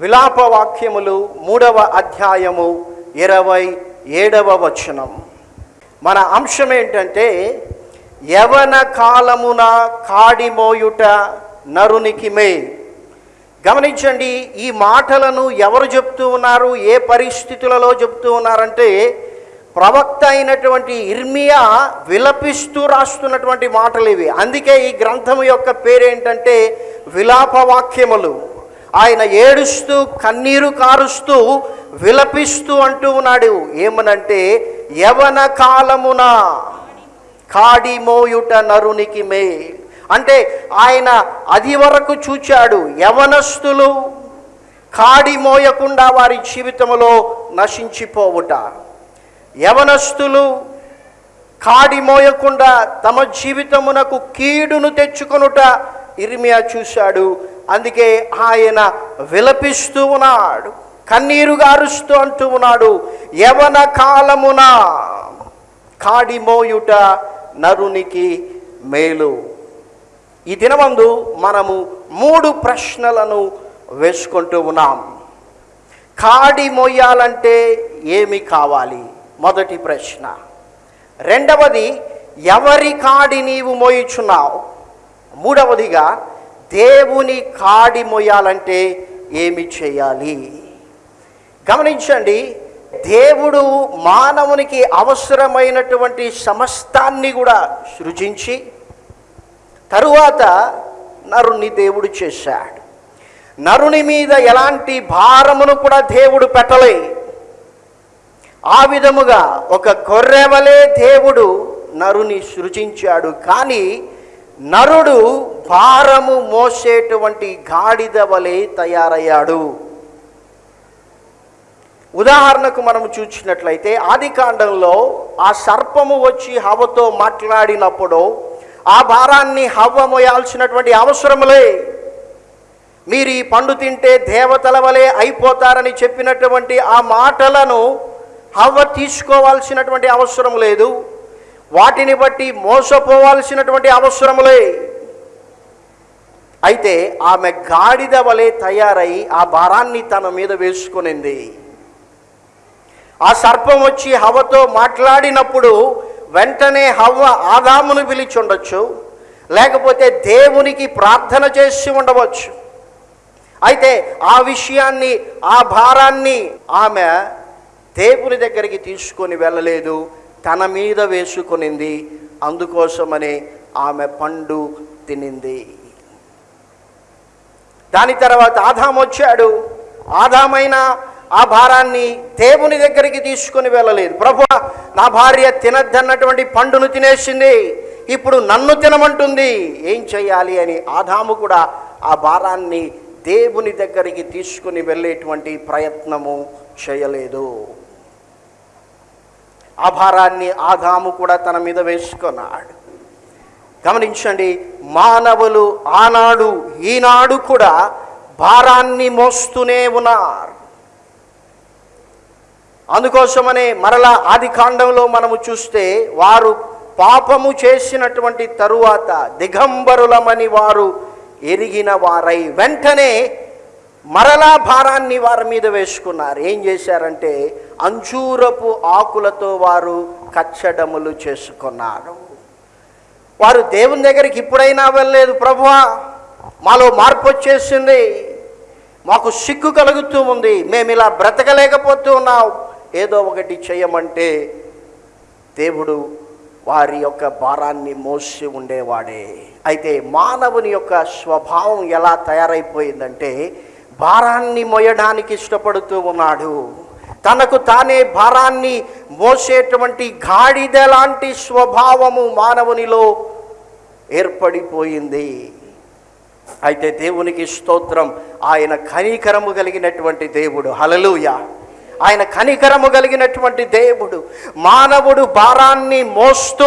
విలాప వాక్యములు మూడవ అధ్యాయము ఇరవై ఏడవ వచనం. మన అంశం ఏంటంటే యవన కాలమున కాడిమోయుట నరునికి మే గమనించండి ఈ మాటలను ఎవరు చెప్తూ ఉన్నారు ఏ పరిస్థితులలో చెప్తూ ఉన్నారంటే ప్రవక్త అయినటువంటి ఇర్మియా విలపిస్తూ రాస్తున్నటువంటి మాటలు ఇవి. అందుకే ఈ గ్రంథం యొక్క పేరేంటంటే విలాప వాక్యములు ఆయన ఏడుస్తూ కన్నీరు కారుస్తూ విలపిస్తూ అంటూ ఉన్నాడు. ఏమనంటే యవన కాలమున కాడి మోయుట నరునికి మే అంటే ఆయన అది వరకు చూచాడు. యవనస్తులు కాడి మోయకుండా వారి జీవితంలో నశించిపోవుట. యవనస్తులు కాడి మోయకుండా తమ జీవితమునకు కీడును తెచ్చుకొనుట ఇర్మియా చూశాడు. అందుకే ఆయన విలపిస్తూ ఉన్నాడు. కన్నీరు గారుస్తూ అంటూ ఉన్నాడు. యవన కాలమున కాడి మోయుట నరునికి మేలు. ఈ దినమందు మనము మూడు ప్రశ్నలను వేసుకుంటూ ఉన్నాం. కాడి మోయాలంటే ఏమి కావాలి? మొదటి ప్రశ్న. రెండవది ఎవరి కాడి నీవు మోయిచున్నావు? మూడవదిగా దేవుని కాడి మొయ్యాలంటే ఏమి చేయాలి? గమనించండి దేవుడు మానవునికి అవసరమైనటువంటి సమస్తాన్ని కూడా సృజించి తరువాత నరుణ్ణి దేవుడు చేశాడు. నరుని మీద ఎలాంటి భారమును కూడా దేవుడు పెట్టలే. ఆ విధముగా ఒక కొర్రెవలే దేవుడు నరుని సృజించాడు. కానీ నరుడు భారము మోసేటువంటి గాడిద వలె తయారయ్యాడు. ఉదాహరణకు మనం చూసినట్లయితే ఆది కాండంలో ఆ సర్పము వచ్చి హవతో మాట్లాడినప్పుడు ఆ భారాన్ని హవ్వ మోయాల్సినటువంటి అవసరములే మీరు ఈ పండు తింటే దేవతల వలె అయిపోతారని చెప్పినటువంటి ఆ మాటలను హవ్వ తీసుకోవాల్సినటువంటి అవసరం లేదు. వాటిని బట్టి మోసపోవాల్సినటువంటి అవసరములే. అయితే ఆమె గాడిద వలె తయారై ఆ భారాన్ని తన మీద వేసుకునింది. ఆ సర్పం వచ్చి హవతో మాట్లాడినప్పుడు వెంటనే హవ్వ ఆదామును పిలిచి ఉండొచ్చు లేకపోతే దేవునికి ప్రార్థన చేసి ఉండవచ్చు. అయితే ఆ విషయాన్ని ఆ భారాన్ని ఆమె దేవుని దగ్గరికి తీసుకొని వెళ్ళలేదు. తన మీద వేసుకునింది. అందుకోసమనే ఆమె పండు తినింది. దాని తర్వాత ఆదాం వచ్చాడు. ఆదామైన ఆ భారాన్ని దేవుని దగ్గరికి తీసుకుని వెళ్ళలేదు. ప్రభు నా భార్య తినద్దన్నటువంటి పండును తినేసింది. ఇప్పుడు నన్ను తినమంటుంది. ఏం చేయాలి అని ఆదాము కూడా ఆ భారాన్ని దేవుని దగ్గరికి తీసుకుని వెళ్ళేటువంటి ప్రయత్నము చేయలేదు. ఆ భారాన్ని ఆదాము కూడా తన మీద వేసుకున్నాడు. గమనించండి మానవులు ఆనాడు ఈనాడు కూడా భారాన్ని మోస్తూనే ఉన్నారు. అందుకోసమనే మరలా ఆది కాండంలో మనము చూస్తే వారు పాపము చేసినటువంటి తరువాత దిగంబరులమని వారు ఎరిగిన వారై వెంటనే మరలా భారాన్ని వారి మీద వేసుకున్నారు. ఏం చేశారంటే అంజూరపు ఆకులతో వారు కచ్చడములు చేసుకున్నారు. వారు దేవుని దగ్గరికి ఇప్పుడైనా వెళ్ళలేదు ప్రభువా మాలో మార్పు వచ్చేసింది. మాకు సిగ్గు కలుగుతూ ఉంది. మేము ఇలా బ్రతకలేకపోతూ ఉన్నాం. ఏదో ఒకటి చేయమంటే దేవుడు వారి యొక్క భారాన్ని మోసి ఉండేవాడే. అయితే మానవుని యొక్క స్వభావం ఎలా తయారైపోయిందంటే భారాన్ని మోయడానికి ఇష్టపడుతూ ఉన్నాడు. తనకు తానే భారాన్ని మోసేటువంటి గాడిద లాంటి స్వభావము మానవునిలో ఏర్పడిపోయింది. అయితే దేవునికి స్తోత్రం. ఆయన కనికరము కలిగినటువంటి దేవుడు. హలలుయ ఆయన కనికరము కలిగినటువంటి దేవుడు. మానవుడు భారాన్ని మోస్తూ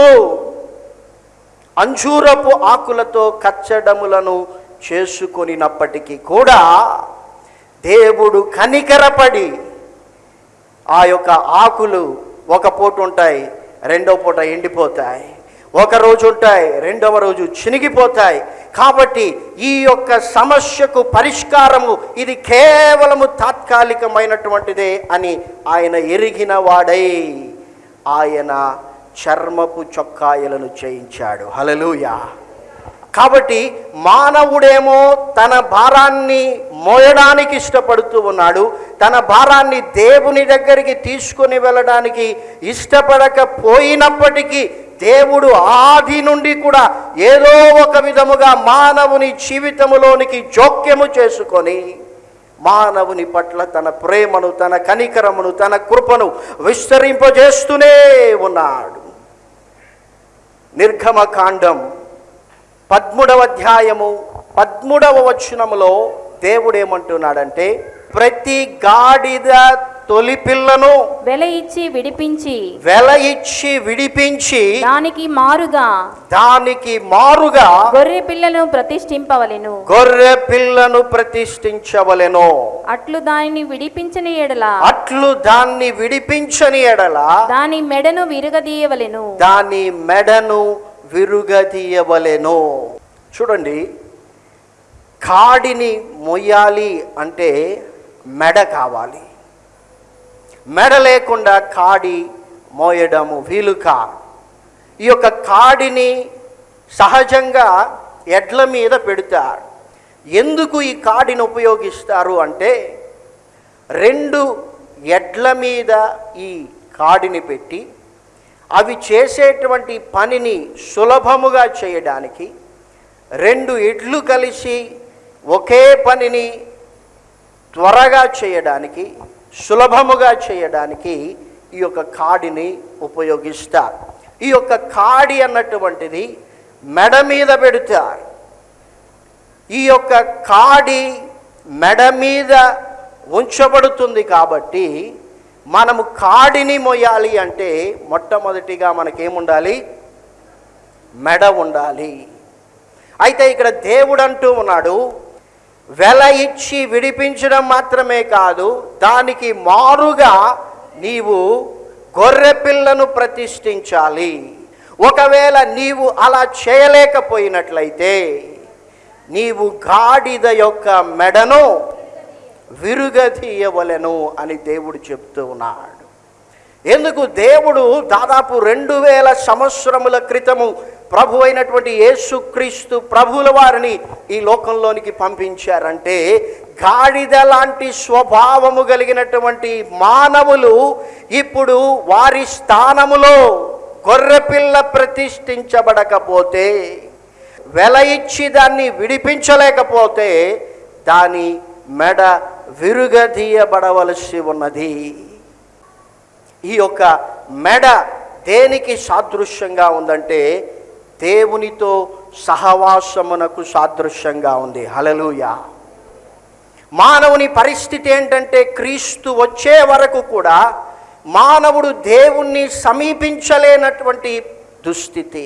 అంజూరపు ఆకులతో కచ్చడములను చేసుకొనినప్పటికీ కూడా దేవుడు కనికరపడి ఆ యొక్క ఆకులు ఒక పూట ఉంటాయి రెండో పూట ఎండిపోతాయి. ఒక రోజు ఉంటాయి రెండవ రోజు చినిగిపోతాయి. కాబట్టి ఈ యొక్క సమస్యకు పరిష్కారము ఇది కేవలము తాత్కాలికమైనటువంటిదే అని ఆయన ఎరిగిన వాడై ఆయన చర్మపు చొక్కాయలను చేయించాడు. హలలుయా కాబట్టి మానవుడేమో తన భారాన్ని మోయడానికి ఇష్టపడుతూ ఉన్నాడు. తన భారాన్ని దేవుని దగ్గరికి తీసుకుని వెళ్ళడానికి ఇష్టపడకపోయినప్పటికీ దేవుడు ఆది నుండి కూడా ఏదో ఒక విధముగా మానవుని జీవితములోనికి జోక్యము చేసుకొని మానవుని పట్ల తన ప్రేమను తన కనికరమును తన కృపను విస్తరింపజేస్తూనే ఉన్నాడు. నిర్గమకాండం పద్మూడవ అధ్యాయము పద్మూడవ వచనములో దేవుడు ఏమంటున్నాడంటే ప్రతి గాడిద తొలి పిల్లను వెల ఇచ్చి విడిపించి వెల ఇచ్చి విడిపించి దానికి మారుగా దానికి మారుగా గొర్రె పిల్లను ప్రతిష్ఠింపవలెను. గొర్రె పిల్లను ప్రతిష్ఠించవలెను. అట్లు దానిని విడిపించని ఎడల అట్లు దాన్ని విడిపించని ఎడల దాని మెడను విరగదీయవలెను. దాని మెడను విరుగదీయవలెను. చూడండి కాడిని మొయ్యాలి అంటే మెడ కావాలి. మెడ లేకుండా కాడి మోయడము వీలుక. ఈ యొక్క కాడిని సహజంగా ఎడ్ల మీద పెడతారు. ఎందుకు ఈ కాడిని ఉపయోగిస్తారు అంటే రెండు ఎడ్ల మీద ఈ కాడిని పెట్టి అవి చేసేటువంటి పనిని సులభముగా చేయడానికి రెండు ఇడ్లు కలిసి ఒకే పనిని త్వరగా చేయడానికి సులభముగా చేయడానికి ఈ యొక్క కాడిని ఉపయోగిస్తారు. ఈ యొక్క కాడి అన్నటువంటిది మెడ మీద పెడతారు. ఈ యొక్క కాడి మెడ మీద ఉంచబడుతుంది కాబట్టి మనము కాడిని మొయ్యాలి అంటే మొట్టమొదటిగా మనకేముండాలి? మెడ ఉండాలి. అయితే ఇక్కడ దేవుడు అంటూ ఉన్నాడు వెల ఇచ్చి విడిపించడం మాత్రమే కాదు దానికి మారుగా నీవు గొర్రె పిల్లను ప్రతిష్ఠించాలి. ఒకవేళ నీవు అలా చేయలేకపోయినట్లయితే నీవు గాడిద యొక్క మెడను విరుగదీయవలెను అని దేవుడు చెప్తూ ఉన్నాడు. ఎందుకు? దేవుడు దాదాపు రెండు వేల సంవత్సరముల క్రితము ప్రభు అయినటువంటి యేసుక్రీస్తు ప్రభుల వారిని ఈ లోకంలోనికి పంపించారంటే గాడిద లాంటి స్వభావము కలిగినటువంటి మానవులు ఇప్పుడు వారి స్థానములో గొర్రెపిల్ల ప్రతిష్ఠించబడకపోతే వెల ఇచ్చి దాన్ని విడిపించలేకపోతే దాని మెడ విరుగదీయబడవలసి ఉన్నది. ఈ యొక్క మెడ దేనికి సాదృశ్యంగా ఉందంటే దేవునితో సహవాసమునకు సాదృశ్యంగా ఉంది. హలలుయా మానవుని పరిస్థితి ఏంటంటే క్రీస్తు వచ్చే వరకు కూడా మానవుడు దేవుణ్ణి సమీపించలేనటువంటి దుస్థితి.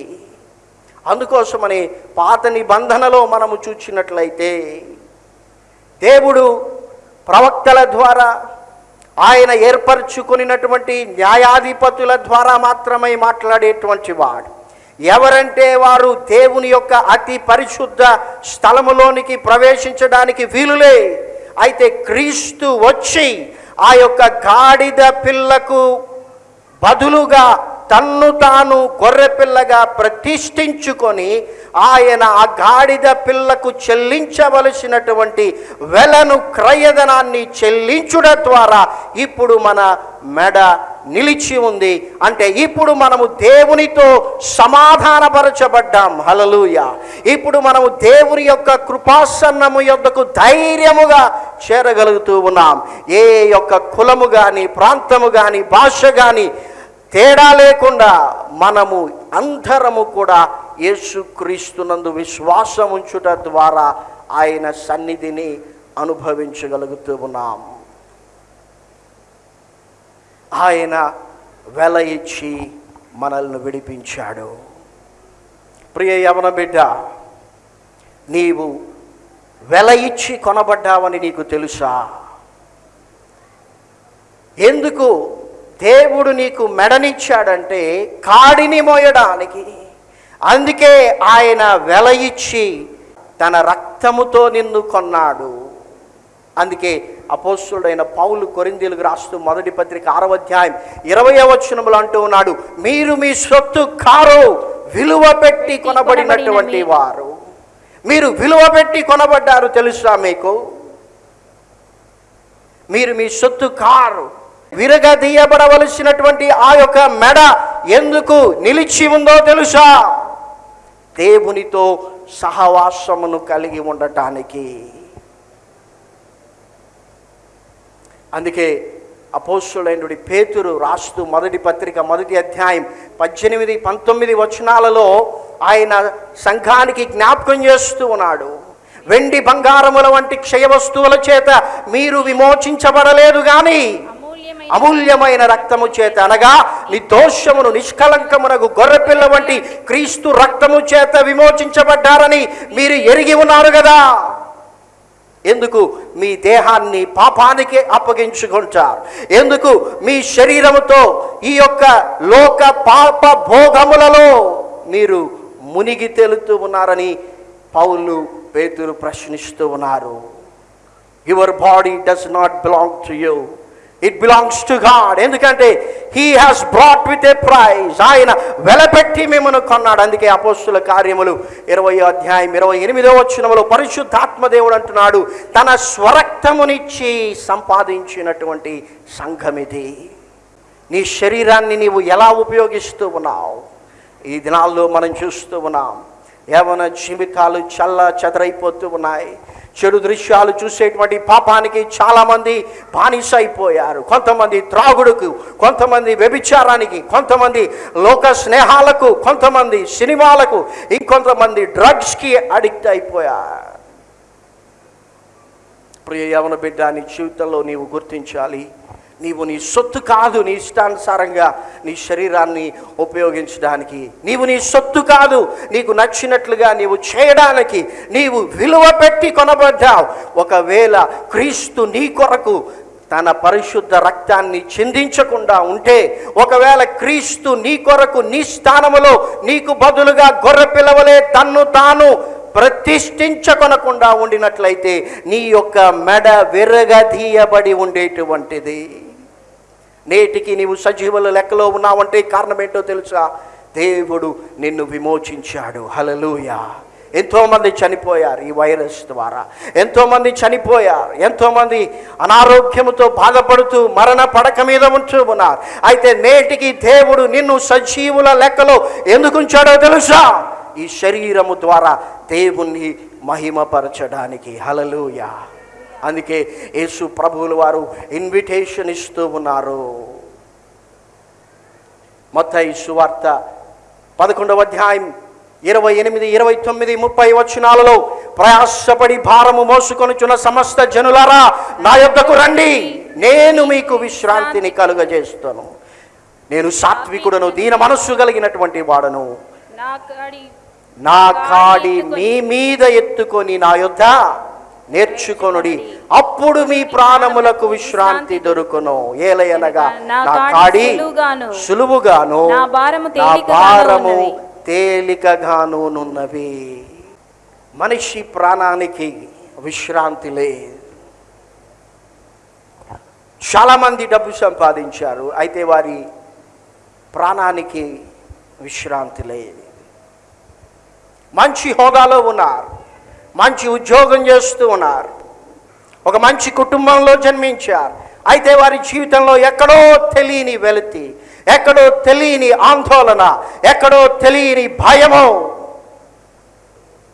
అందుకోసమని పాత నిబంధనలో మనము చూచినట్లయితే దేవుడు ప్రవక్తల ద్వారా ఆయన ఏర్పరచుకునినటువంటి న్యాయాధిపతుల ద్వారా మాత్రమే మాట్లాడేటువంటి వాడు. ఎవరంటే వారు దేవుని యొక్క అతి పరిశుద్ధ స్థలములోనికి ప్రవేశించడానికి వీలులే. అయితే క్రీస్తు వచ్చి ఆ యొక్క గాడిద పిల్లకు బదులుగా తన్ను తాను గొర్రెపిల్లగా ప్రతిష్ఠించుకొని ఆయన ఆ గాడిద పిల్లకు చెల్లించవలసినటువంటి వెలను క్రయధనాన్ని చెల్లించుట ద్వారా ఇప్పుడు మన మెడ నిలిచి ఉంది. అంటే ఇప్పుడు మనము దేవునితో సమాధానపరచబడ్డాం. హలలుయ ఇప్పుడు మనము దేవుని యొక్క కృపాసన్నము యొద్దకు ధైర్యముగా చేరగలుగుతూ ఉన్నాం. ఏ యొక్క కులము కానీ ప్రాంతము కానీ భాష కానీ తేడా లేకుండా మనము అందరము కూడా యేసుక్రీస్తునందు విశ్వాసం ఉంచుట ద్వారా ఆయన సన్నిధిని అనుభవించగలుగుతూ ఉన్నాం. ఆయన వెల ఇచ్చి మనల్ని విడిపించాడు. ప్రియ యవన బిడ్డ నీవు వెల ఇచ్చి కొనబడ్డావని నీకు తెలుసా? ఎందుకు దేవుడు నీకు మెడనిచ్చాడంటే కాడిని మోయడానికి. అందుకే ఆయన వెల ఇచ్చి తన రక్తముతో నిన్ను కొన్నాడు. అందుకే అపోస్తుడైన పౌలు కొరిందీలకు రాస్తూ మొదటి పత్రిక ఆరవ అధ్యాయం ఇరవై వచనములు అంటూ ఉన్నాడు మీరు మీ సొత్తు కారు విలువ పెట్టి కొనబడినటువంటి వారు. మీరు విలువ పెట్టి కొనబడ్డారు తెలుసా మీకు? మీరు మీ సొత్తు కారు విరగదీయబడవలసినటువంటి ఆ యొక్క మెడ ఎందుకు నిలిచి ఉందో తెలుసా? దేవునితో సహవాసమును కలిగి ఉండటానికి. అందుకే అపోస్తులైనటువంటి పేతురు రాస్తూ మొదటి పత్రిక మొదటి అధ్యాయం పద్దెనిమిది పంతొమ్మిది వచనాలలో ఆయన సంఘానికి జ్ఞాపకం చేస్తూ ఉన్నాడు. వెండి బంగారముల వంటి క్షయ వస్తువుల చేత మీరు విమోచించబడలేదు కానీ అమూల్యమైన రక్తము చేత అనగా నిర్దోషమును నిష్కలంకమునకు గొర్రెపిల్ల వంటి క్రీస్తు రక్తము చేత విమోచించబడ్డారని మీరు ఎరిగి ఉన్నారు కదా. ఎందుకు? మీ దేహాన్ని పాపానికి అప్పగించుకుంటారు. ఎందుకు? మీ శరీరముతో ఈ యొక్క లోక పాప భోగములలో మీరు మునిగి తేలుతూ ఉన్నారని పౌలు పేతులు ప్రశ్నిస్తూ ఉన్నారు. Your body does not belong to you it belongs to God ఎందుకంటే he has brought with a price ఆయన వెలపెట్టి మిమ్మల్ని కొన్నాడు. అందుకే అపోస్తుల కార్యములు ఇరవై అధ్యాయం ఇరవై ఎనిమిదో వచ్చినములో పరిశుద్ధాత్మదేవుడు అంటున్నాడు తన స్వరక్తమునిచ్చి సంపాదించినటువంటి సంఘమిది నీ శరీరాన్ని నీవు ఎలా ఉపయోగిస్తూ ఉన్నావు? ఈ దినాల్లో మనం చూస్తూ ఉన్నాం. యవన జీవితాలు చల్ల చెదరైపోతూ ఉన్నాయి. చెడు దృశ్యాలు చూసేటువంటి పాపానికి చాలామంది బానిస అయిపోయారు కొంతమంది త్రాగుడుకు కొంతమంది వ్యభిచారానికి కొంతమంది లోక స్నేహాలకు కొంతమంది సినిమాలకు ఇంకొంతమంది డ్రగ్స్కి అడిక్ట్ అయిపోయారు. ప్రియ యవన బిడ్డ నీ జీవితంలో నీవు గుర్తించాలి. నీవు నీ సొత్తు కాదు నీ ఇష్టానుసారంగా నీ శరీరాన్ని ఉపయోగించడానికి. నీవు నీ సొత్తు కాదు నీకు నచ్చినట్లుగా నీవు చేయడానికి నీవు విలువ పెట్టి కొనబడ్డావు. ఒకవేళ క్రీస్తు నీ కొరకు తన పరిశుద్ధ రక్తాన్ని చిందించకుండా ఉంటే ఒకవేళ క్రీస్తు నీ కొరకు నీ స్థానములో నీకు బదులుగా గొర్రె పిలవలే తన్ను తాను ప్రతిష్ఠించకొనకుండా ఉండినట్లయితే నీ యొక్క మెడ విరగదీయబడి ఉండేటువంటిది. నేటికి నీవు సజీవుల లెక్కలో ఉన్నావంటే కారణం ఏంటో తెలుసా? దేవుడు నిన్ను విమోచించాడు. హలలుయా ఎంతోమంది చనిపోయారు ఈ వైరస్ ద్వారా. ఎంతోమంది చనిపోయారు. ఎంతోమంది అనారోగ్యంతో బాధపడుతూ మరణ పడక మీద ఉంటూ ఉన్నారు. అయితే నేటికి దేవుడు నిన్ను సజీవుల లెక్కలో ఎందుకు ఉంచాడో తెలుసా? ఈ శరీరము ద్వారా దేవుణ్ణి మహిమపరచడానికి. హలలుయా అందుకే యేసు ప్రభువుల వారు ఇన్విటేషన్ ఇస్తూ ఉన్నారు. మొత్తం సువార్త పదకొండవ అధ్యాయం ఇరవై ఎనిమిది ఇరవై తొమ్మిది ముప్పై వచనాలలో ప్రయాసపడి భారము మోసుకొనుచున్న సమస్త జనులారా నా యొద్దకు రండి. నేను మీకు విశ్రాంతిని కలుగజేస్తాను. నేను సాత్వికుడను దీన మనస్సు కలిగినటువంటి వాడను. నా కాడి మీ మీద ఎత్తుకొని నా యొద్ద నేర్చుకొనుడి. అప్పుడు మీ ప్రాణములకు విశ్రాంతి దొరుకును. ఏలయనగా నా కాడి సులువుగాను నా భారము భారము ఉన్నవి. తేలికగాను నున్నవి. మనిషి ప్రాణానికి విశ్రాంతి లేదు. చాలామంది డబ్బు సంపాదించారు అయితే వారి ప్రాణానికి విశ్రాంతి లేదు. మంచి హోదాలో ఉన్నారు మంచి ఉద్యోగం చేస్తూ ఉన్నారు. ఒక మంచి కుటుంబంలో జన్మించారు. అయితే వారి జీవితంలో ఎక్కడో తెలియని వెలితి ఎక్కడో తెలియని ఆందోళన ఎక్కడో తెలియని భయము.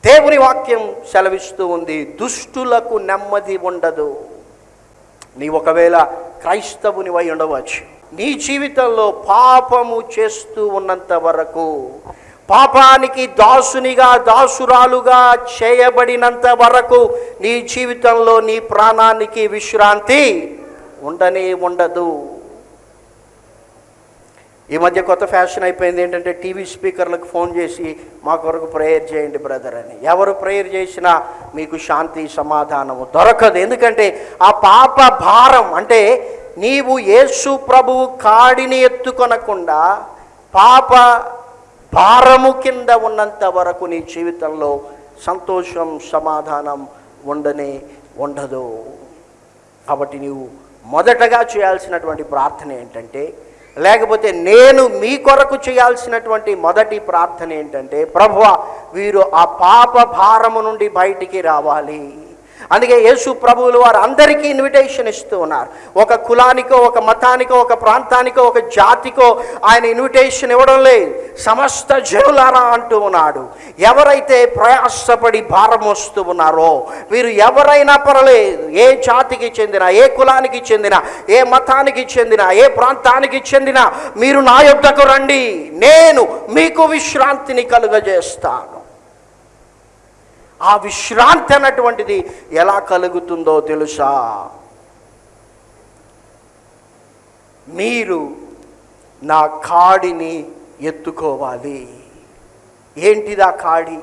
దేవుని వాక్యం సెలవిస్తూ ఉంది దుష్టులకు నెమ్మది ఉండదు. నీ ఒకవేళ క్రైస్తవుని వై ఉండవచ్చు. నీ జీవితంలో పాపము చేస్తూ ఉన్నంత వరకు పాపానికి దాసునిగా దాసురాలుగా చేయబడినంత వరకు నీ జీవితంలో నీ ప్రాణానికి విశ్రాంతి ఉండనే ఉండదు. ఈ మధ్య కొత్త ఫ్యాషన్ అయిపోయింది. ఏంటంటే టీవీ స్పీకర్లకు ఫోన్ చేసి మా కొరకు ప్రేయర్ చేయండి బ్రదర్ అని. ఎవరు ప్రేయర్ చేసినా మీకు శాంతి సమాధానము దొరకదు. ఎందుకంటే ఆ పాప భారం అంటే నీవు యేసు ప్రభువు కాడిని ఎత్తుకొనకుండా పాప భారము కింద ఉన్నంత వరకు నీ జీవితంలో సంతోషం సమాధానం ఉండనే ఉండదు. కాబట్టి నీవు మొదటగా చేయాల్సినటువంటి ప్రార్థన ఏంటంటే లేకపోతే నేను మీ కొరకు చేయాల్సినటువంటి మొదటి ప్రార్థన ఏంటంటే ప్రభువ వీరు ఆ పాప భారము నుండి బయటికి రావాలి. అందుకే యేసు ప్రభువులు వారు అందరికీ ఇన్విటేషన్ ఇస్తూ ఉన్నారు. ఒక కులానికో ఒక మతానికో ఒక ప్రాంతానికో ఒక జాతికో ఆయన ఇన్విటేషన్ ఇవ్వడం లేదు. సమస్త జనులారా అంటూ ఉన్నాడు. ఎవరైతే ప్రయాసపడి భారం వస్తూ ఉన్నారో వీరు ఎవరైనా పర్లేదు ఏ జాతికి చెందిన ఏ కులానికి చెందిన ఏ మతానికి చెందిన ఏ ప్రాంతానికి చెందిన మీరు నా యొద్దకు రండి. నేను మీకు విశ్రాంతిని కలుగజేస్తాను. ఆ విశ్రాంతి అన్నటువంటిది ఎలా కలుగుతుందో తెలుసా? మీరు నా కాడిని ఎత్తుకోవాలి. ఏంటిదా కాడి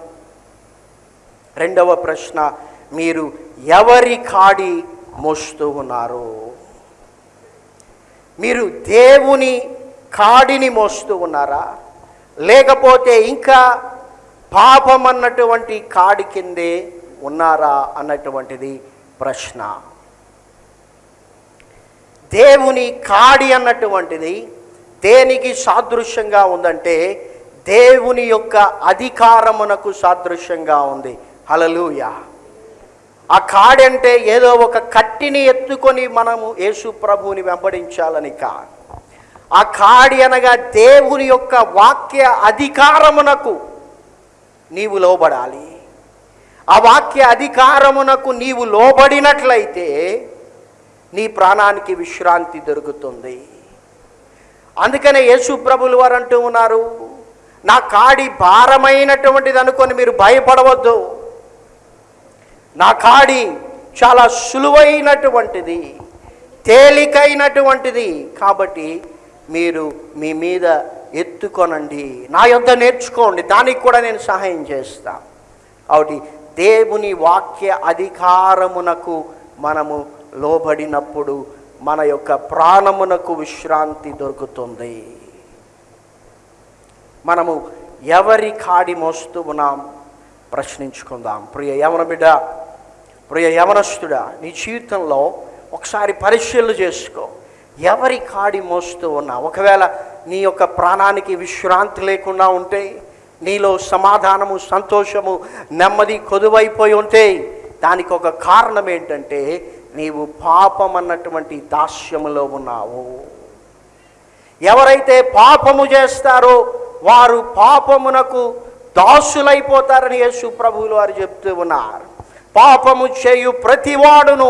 రెండవ ప్రశ్న మీరు ఎవరి కాడి మోస్తూ ఉన్నారు? మీరు దేవుని కాడిని మోస్తూ ఉన్నారా? లేకపోతే ఇంకా పాపం అన్నటువంటి కాడి కిందే ఉన్నారా అన్నటువంటిది ప్రశ్న. దేవుని కాడి అన్నటువంటిది దేనికి సాదృశ్యంగా ఉందంటే దేవుని యొక్క అధికారమునకు సాదృశ్యంగా ఉంది. హలలుయ ఆ కాడంటే ఏదో ఒక కట్టిని ఎత్తుకొని మనము యేసు ప్రభువుని వెంబడించాలని కాదు. ఆ కాడి అనగా దేవుని యొక్క వాక్య అధికారమునకు నీవు లోబడాలి. ఆ వాక్య అధికారమునకు నీవు లోబడినట్లయితే నీ ప్రాణానికి విశ్రాంతి దొరుకుతుంది. అందుకనే యేసు ప్రభులు వారు అంటూ ఉన్నారు నా కాడి భారమైనటువంటిది అనుకొని మీరు భయపడవద్దు. నా కాడి చాలా సులువైనటువంటిది తేలికైనటువంటిది కాబట్టి మీరు మీ మీద ఎత్తుకొనండి. నా యొద్ద నేర్చుకోండి దానికి కూడా నేను సహాయం చేస్తా. కాబట్టి దేవుని వాక్య అధికారమునకు మనము లోబడినప్పుడు మన యొక్క ప్రాణమునకు విశ్రాంతి దొరుకుతుంది. మనము ఎవరి కాడి మోస్తూ ఉన్నాం? ప్రశ్నించుకుందాం. ప్రియ యవన బిడ్డ ప్రియ యవనస్తుడా నీ జీవితంలో ఒకసారి పరిశీలన చేసుకో. ఎవరి కాడి మోస్తూ ఉన్నా ఒకవేళ నీ యొక్క ప్రాణానికి విశ్రాంతి లేకుండా ఉంటే నీలో సమాధానము సంతోషము నెమ్మది కొదువైపోయి ఉంటే దానికి ఒక కారణం ఏంటంటే నీవు పాపం అన్నటువంటి దాస్యములో ఉన్నావు. ఎవరైతే పాపము చేస్తారో వారు పాపమునకు దాసులైపోతారని యేసు ప్రభువులు వారు చెప్తూ ఉన్నారు. పాపము చేయు ప్రతివాడును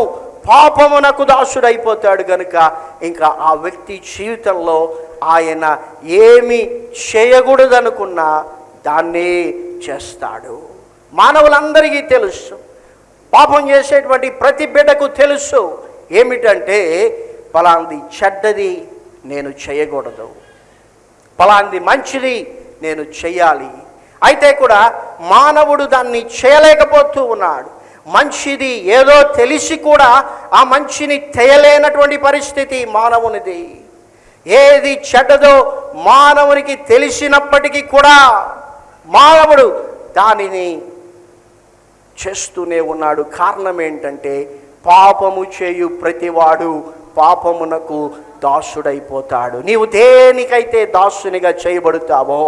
పాపమునకు దాసుడైపోతాడు గనుక ఇంకా ఆ వ్యక్తి జీవితంలో ఆయన ఏమి చేయకూడదనుకున్నా దాన్నే చేస్తాడు. మానవులందరికీ తెలుసు. పాపం చేసేటువంటి ప్రతి బిడ్డకు తెలుసు. ఏమిటంటే పలాంది చెడ్డది నేను చేయకూడదు. పలాంది మంచిది నేను చేయాలి అయితే కూడా మానవుడు దాన్ని చేయలేకపోతూ ఉన్నాడు. మంచిది ఏదో తెలిసి కూడా ఆ మంచిని చేయలేనటువంటి పరిస్థితి మానవునిది. ఏది చెడ్డదో మానవునికి తెలిసినప్పటికీ కూడా మానవుడు దానిని చేస్తూనే ఉన్నాడు. కారణం ఏంటంటే పాపము చేయు ప్రతివాడు పాపమునకు దాసుడైపోతాడు. నీవు దేనికైతే దాసునిగా చేయబడుతావో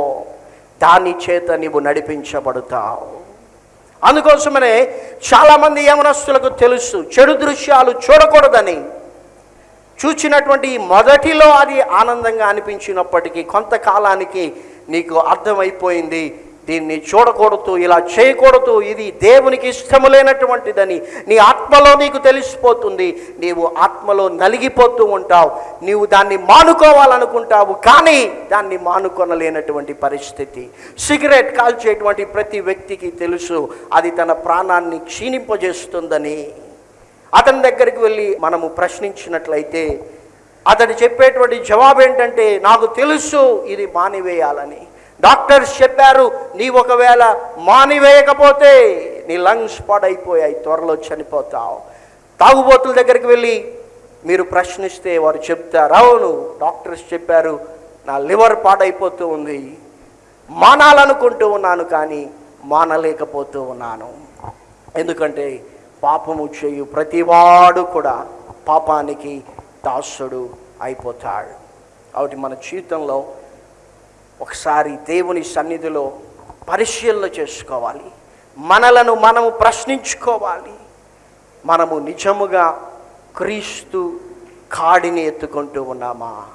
దాని చేత నీవు నడిపించబడతావు. అందుకోసమనే చాలామంది యమనస్తులకు తెలుసు చెడు దృశ్యాలు చూడకూడదని. చూచినటువంటి మొదటిలో అది ఆనందంగా అనిపించినప్పటికీ కొంతకాలానికి నీకు అర్థమైపోయింది దీన్ని చూడకూడదు ఇలా చేయకూడదు ఇది దేవునికి ఇష్టము లేనటువంటిదని నీ ఆత్మలో నీకు తెలిసిపోతుంది. నీవు ఆత్మలో నలిగిపోతూ ఉంటావు. నీవు దాన్ని మానుకోవాలనుకుంటావు కానీ దాన్ని మానుకొనలేనటువంటి పరిస్థితి. సిగరెట్ కాల్చేటువంటి ప్రతి వ్యక్తికి తెలుసు అది తన ప్రాణాన్ని క్షీణింపజేస్తుందని. అతని దగ్గరికి వెళ్ళి మనము ప్రశ్నించినట్లయితే అతడు చెప్పేటువంటి జవాబు ఏంటంటే నాకు తెలుసు ఇది మానివేయాలని. డాక్టర్స్ చెప్పారు నీ ఒకవేళ మానివేయకపోతే నీ లంగ్స్ పాడైపోయాయి త్వరలో చనిపోతావు. తాగుబోతుల దగ్గరికి వెళ్ళి మీరు ప్రశ్నిస్తే వారు చెప్తారు అవును డాక్టర్స్ చెప్పారు నా లివర్ పాడైపోతూ ఉంది. మానాలనుకుంటూ ఉన్నాను కానీ మానలేకపోతూ ఉన్నాను. ఎందుకంటే పాపము చేయు ప్రతివాడు కూడా పాపానికి దాసుడు అయిపోతాడు. కాబట్టి మన జీవితంలో ఒకసారి దేవుని సన్నిధిలో పరిశీలన చేసుకోవాలి. మనలను మనము ప్రశ్నించుకోవాలి. మనము నిజముగా క్రీస్తు కాడిని ఎత్తుకుంటూ ఉన్నామా?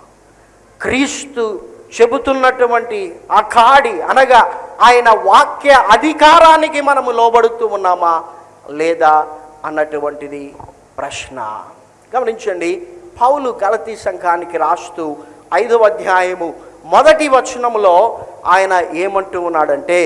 క్రీస్తు చెబుతున్నటువంటి ఆ కాడి అనగా ఆయన వాక్య అధికారానికి మనము లోబడుతూ ఉన్నామా? లేదా అన్నటువంటిది ప్రశ్న. గమనించండి పౌలు గలతీ సంఘానికి రాస్తూ ఐదవ అధ్యాయము మొదటి వచనములో ఆయన ఏమంటూ ఉన్నాడంటే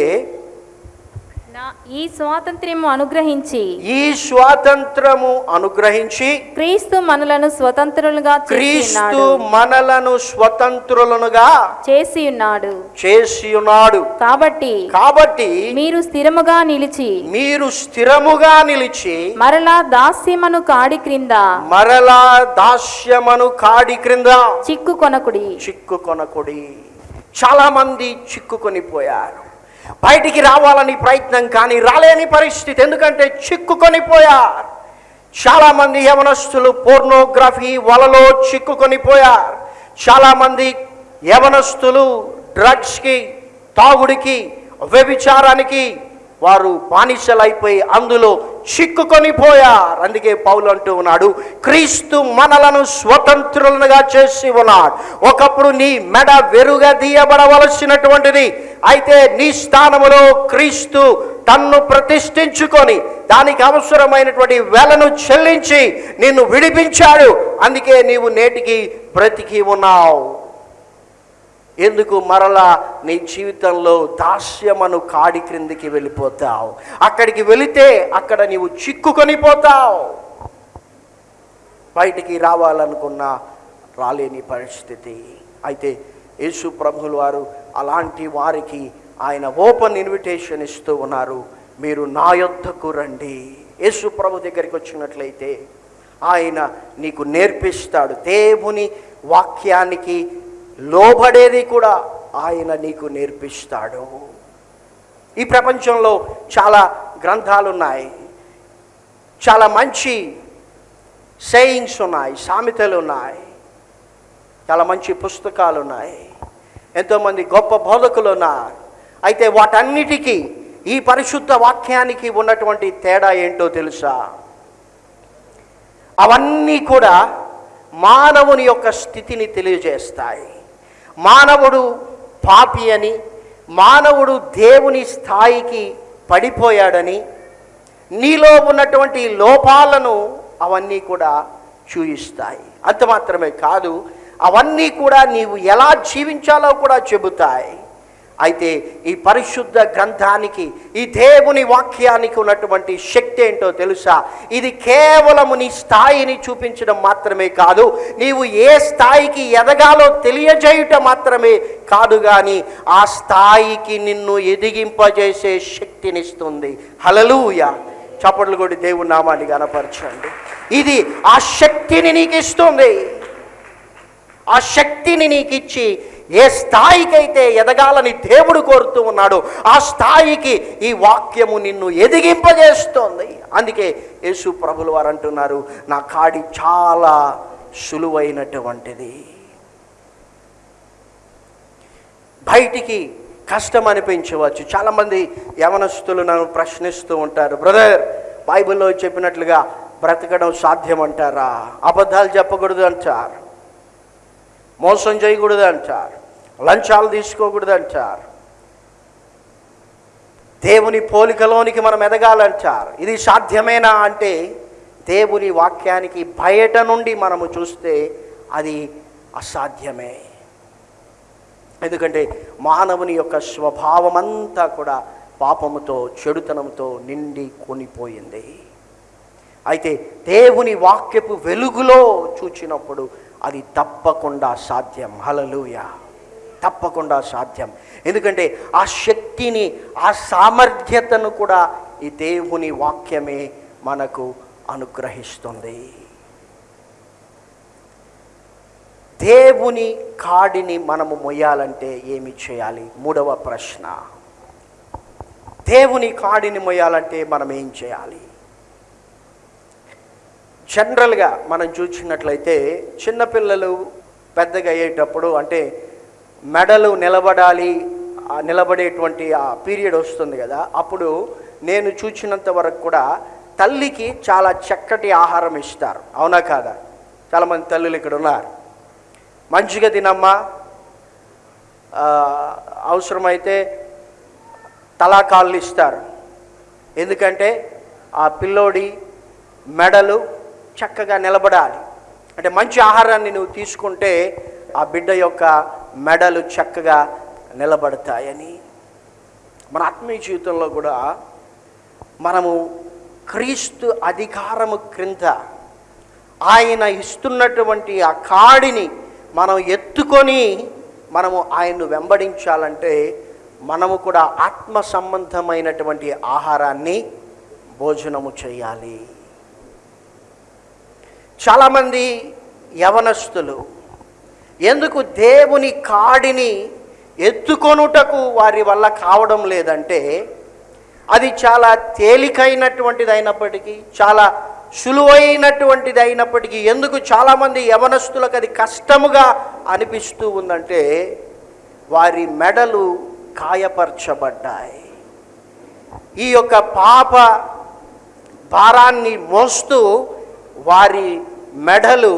నా ఈ స్వాతంత్ర్యము అనుగ్రహించి ఈ స్వాతంత్రము అనుగ్రహించి క్రీస్తు మనలను స్వతంత్రులుగా క్రీస్తు మనలను స్వతంత్రులనుగా చేసి ఉన్నాడు చేసి ఉన్నాడు కాబట్టి కాబట్టి మీరు స్థిరముగా నిలిచి మీరు స్థిరముగా నిలిచి మరలా దాస్యమను కాడి క్రింద మరలా దాస్యమను కాడి క్రింద చిక్కు కొనకుడి చిక్కుకొనకుడి. చాలా మంది చిక్కుకొని పోయారు బయటికి రావాలని ప్రయత్నం కానీ రాలేని పరిస్థితి. ఎందుకంటే చిక్కుకొని పోయారు చాలామంది యవనస్తులు పోర్నోగ్రఫీ వలలో చిక్కుకొని పోయారు యవనస్తులు డ్రగ్స్కి తాగుడికి వ్యభిచారానికి వారు బానిసలైపోయి అందులో చిక్కుకొని పోయారు. అందుకే పౌలు అంటూ ఉన్నాడు క్రీస్తు మనలను స్వతంత్రులుగా చేసి ఉన్నాడు. ఒకప్పుడు నీ మెడ వెరుగా తీయబడవలసినటువంటిది. అయితే నీ స్థానములో క్రీస్తు తన్ను ప్రతిష్ఠించుకొని దానికి అవసరమైనటువంటి వెలను చెల్లించి నిన్ను విడిపించాడు. అందుకే నీవు నేటికి బ్రతికి ఉన్నావు. ఎందుకు మరలా నీ జీవితంలో దాస్యమను కాడి క్రిందికి వెళ్ళిపోతావు? అక్కడికి వెళితే అక్కడ నీవు చిక్కుకొని పోతావు. బయటికి రావాలనుకున్న రాలేని పరిస్థితి. అయితే యేసు ప్రభులు వారు అలాంటి వారికి ఆయన ఓపెన్ ఇన్విటేషన్ ఇస్తూ ఉన్నారు. మీరు నా యొద్దకు రండి. యేసు ప్రభు దగ్గరికి వచ్చినట్లయితే ఆయన నీకు నేర్పిస్తాడు. దేవుని వాక్యానికి లోబడేది కూడా ఆయన నీకు నేర్పిస్తాడు. ఈ ప్రపంచంలో చాలా గ్రంథాలు ఉన్నాయి చాలా మంచి సేయింగ్స్ ఉన్నాయి సామెతలు ఉన్నాయి చాలా మంచి పుస్తకాలు ఉన్నాయి ఎంతోమంది గొప్ప బోధకులు ఉన్నారు అయితే వాటన్నిటికీ ఈ పరిశుద్ధ వాక్యానికి ఉన్నటువంటి తేడా ఏంటో తెలుసా? అవన్నీ కూడా మానవుని యొక్క స్థితిని తెలియజేస్తాయి. మానవుడు పాపి అని మానవుడు దేవుని స్థాయికి పడిపోయాడని నీలో ఉన్నటువంటి లోపాలను అవన్నీ కూడా చూయిస్తాయి. అంత మాత్రమే కాదు అవన్నీ కూడా నీవు ఎలా జీవించాలో కూడా చెబుతాయి. అయితే ఈ పరిశుద్ధ గ్రంథానికి ఈ దేవుని వాక్యానికి ఉన్నటువంటి శక్తి ఏంటో తెలుసా? ఇది కేవలము నీ స్థాయిని చూపించడం మాత్రమే కాదు నీవు ఏ స్థాయికి ఎదగాలో తెలియజేయుట మాత్రమే కాదు కానీ ఆ స్థాయికి నిన్ను ఎదిగింపజేసే శక్తినిస్తుంది. హలలుయ చప్పట్లు కొట్టి దేవుని నామాన్ని కనపరచండి ఇది ఆ శక్తిని నీకు ఇస్తుంది ఆ శక్తిని నీకు ఇచ్చి ఏ స్థాయికైతే ఎదగాలని దేవుడు కోరుతూ ఉన్నాడో ఆ స్థాయికి ఈ వాక్యము నిన్ను ఎదిగింపజేస్తోంది. అందుకే యేసు ప్రభులు వారు అంటున్నారు నా కాడి చాలా సులువైనటువంటిది. బయటికి కష్టం అనిపించవచ్చు. చాలామంది యవనస్తులు నన్ను ప్రశ్నిస్తూ ఉంటారు బ్రదర్ బైబిల్లో చెప్పినట్లుగా బ్రతకడం సాధ్యం అంటారా అబద్ధాలు చెప్పకూడదు అంటారు మోసం చేయకూడదు అంటారు. లంచాలు తీసుకోకూడదు అంటారు దేవుని పోలికలోనికి మనం ఎదగాలంటారు. ఇది సాధ్యమేనా అంటే దేవుని వాక్యానికి బయట నుండి మనము చూస్తే అది అసాధ్యమే. ఎందుకంటే మానవుని యొక్క స్వభావం అంతా కూడా పాపముతో చెడుతనంతో నిండి కొనిపోయింది. అయితే దేవుని వాక్యపు వెలుగులో చూచినప్పుడు అది తప్పకుండా సాధ్యం. హలలుయా తప్పకుండా సాధ్యం. ఎందుకంటే ఆ శక్తిని ఆ సామర్థ్యతను కూడా ఈ దేవుని వాక్యమే మనకు అనుగ్రహిస్తుంది. దేవుని కాడిని మనము మొయ్యాలంటే ఏమి చేయాలి? మూడవ ప్రశ్న. దేవుని కాడిని మొయ్యాలంటే మనం ఏం చేయాలి? జనరల్గా మనం చూసినట్లయితే చిన్నపిల్లలు పెద్దగా అయ్యేటప్పుడు అంటే మెడలు నిలబడాలి నిలబడేటువంటి ఆ పీరియడ్ వస్తుంది కదా అప్పుడు నేను చూసినంత వరకు కూడా తల్లికి చాలా చక్కటి ఆహారం ఇస్తారు. అవునా కాదా? చాలామంది తల్లులు ఇక్కడ ఉన్నారు. మంచిగా తినమ్మా. అవసరమైతే తలాకాళ్ళు ఇస్తారు. ఎందుకంటే ఆ పిల్లోడి మెడలు చక్కగా నిలబడాలి. అంటే మంచి ఆహారాన్ని నువ్వు తీసుకుంటే ఆ బిడ్డ యొక్క మెడలు చక్కగా నిలబడతాయని మన ఆత్మీయ జీవితంలో కూడా మనము క్రీస్తు అధికారము క్రింద ఆయన ఇస్తున్నటువంటి ఆ కాడిని మనం ఎత్తుకొని మనము ఆయన్ను వెంబడించాలంటే మనము కూడా ఆత్మ సంబంధమైనటువంటి ఆహారాన్ని భోజనము చేయాలి. చాలామంది యవనస్తులు ఎందుకు దేవుని కాడిని ఎత్తుకొనుటకు వారి వల్ల కావడం లేదంటే అది చాలా తేలికైనటువంటిది అయినప్పటికీ చాలా సులువైనటువంటిది అయినప్పటికీ ఎందుకు చాలామంది యవనస్తులకు అది కష్టముగా అనిపిస్తూ ఉందంటే వారి మెడలు గాయపరచబడ్డాయి. ఈ యొక్క పాప భారాన్ని మోస్తూ వారి మెడలు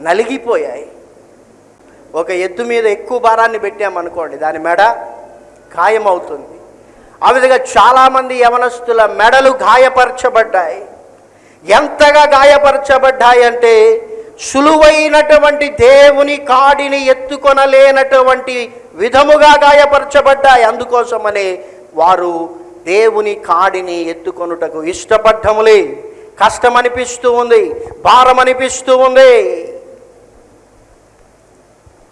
నలిగిపోయాయి. ఒక ఎద్దు మీద ఎక్కువ భారాన్ని పెట్టామనుకోండి దాని మెడ గాయమవుతుంది ఆ విధంగా చాలామంది యవనస్తుల మెడలు గాయపరచబడ్డాయి. ఎంతగా గాయపరచబడ్డాయంటే సులువైనటువంటి దేవుని కాడిని ఎత్తుకొనలేనటువంటి విధముగా గాయపరచబడ్డాయి. అందుకోసమనే వారు దేవుని కాడిని ఎత్తుకొనుటకు ఇష్టపడ్డములే. కష్టం అనిపిస్తూ ఉంది భారం అనిపిస్తూ ఉంది.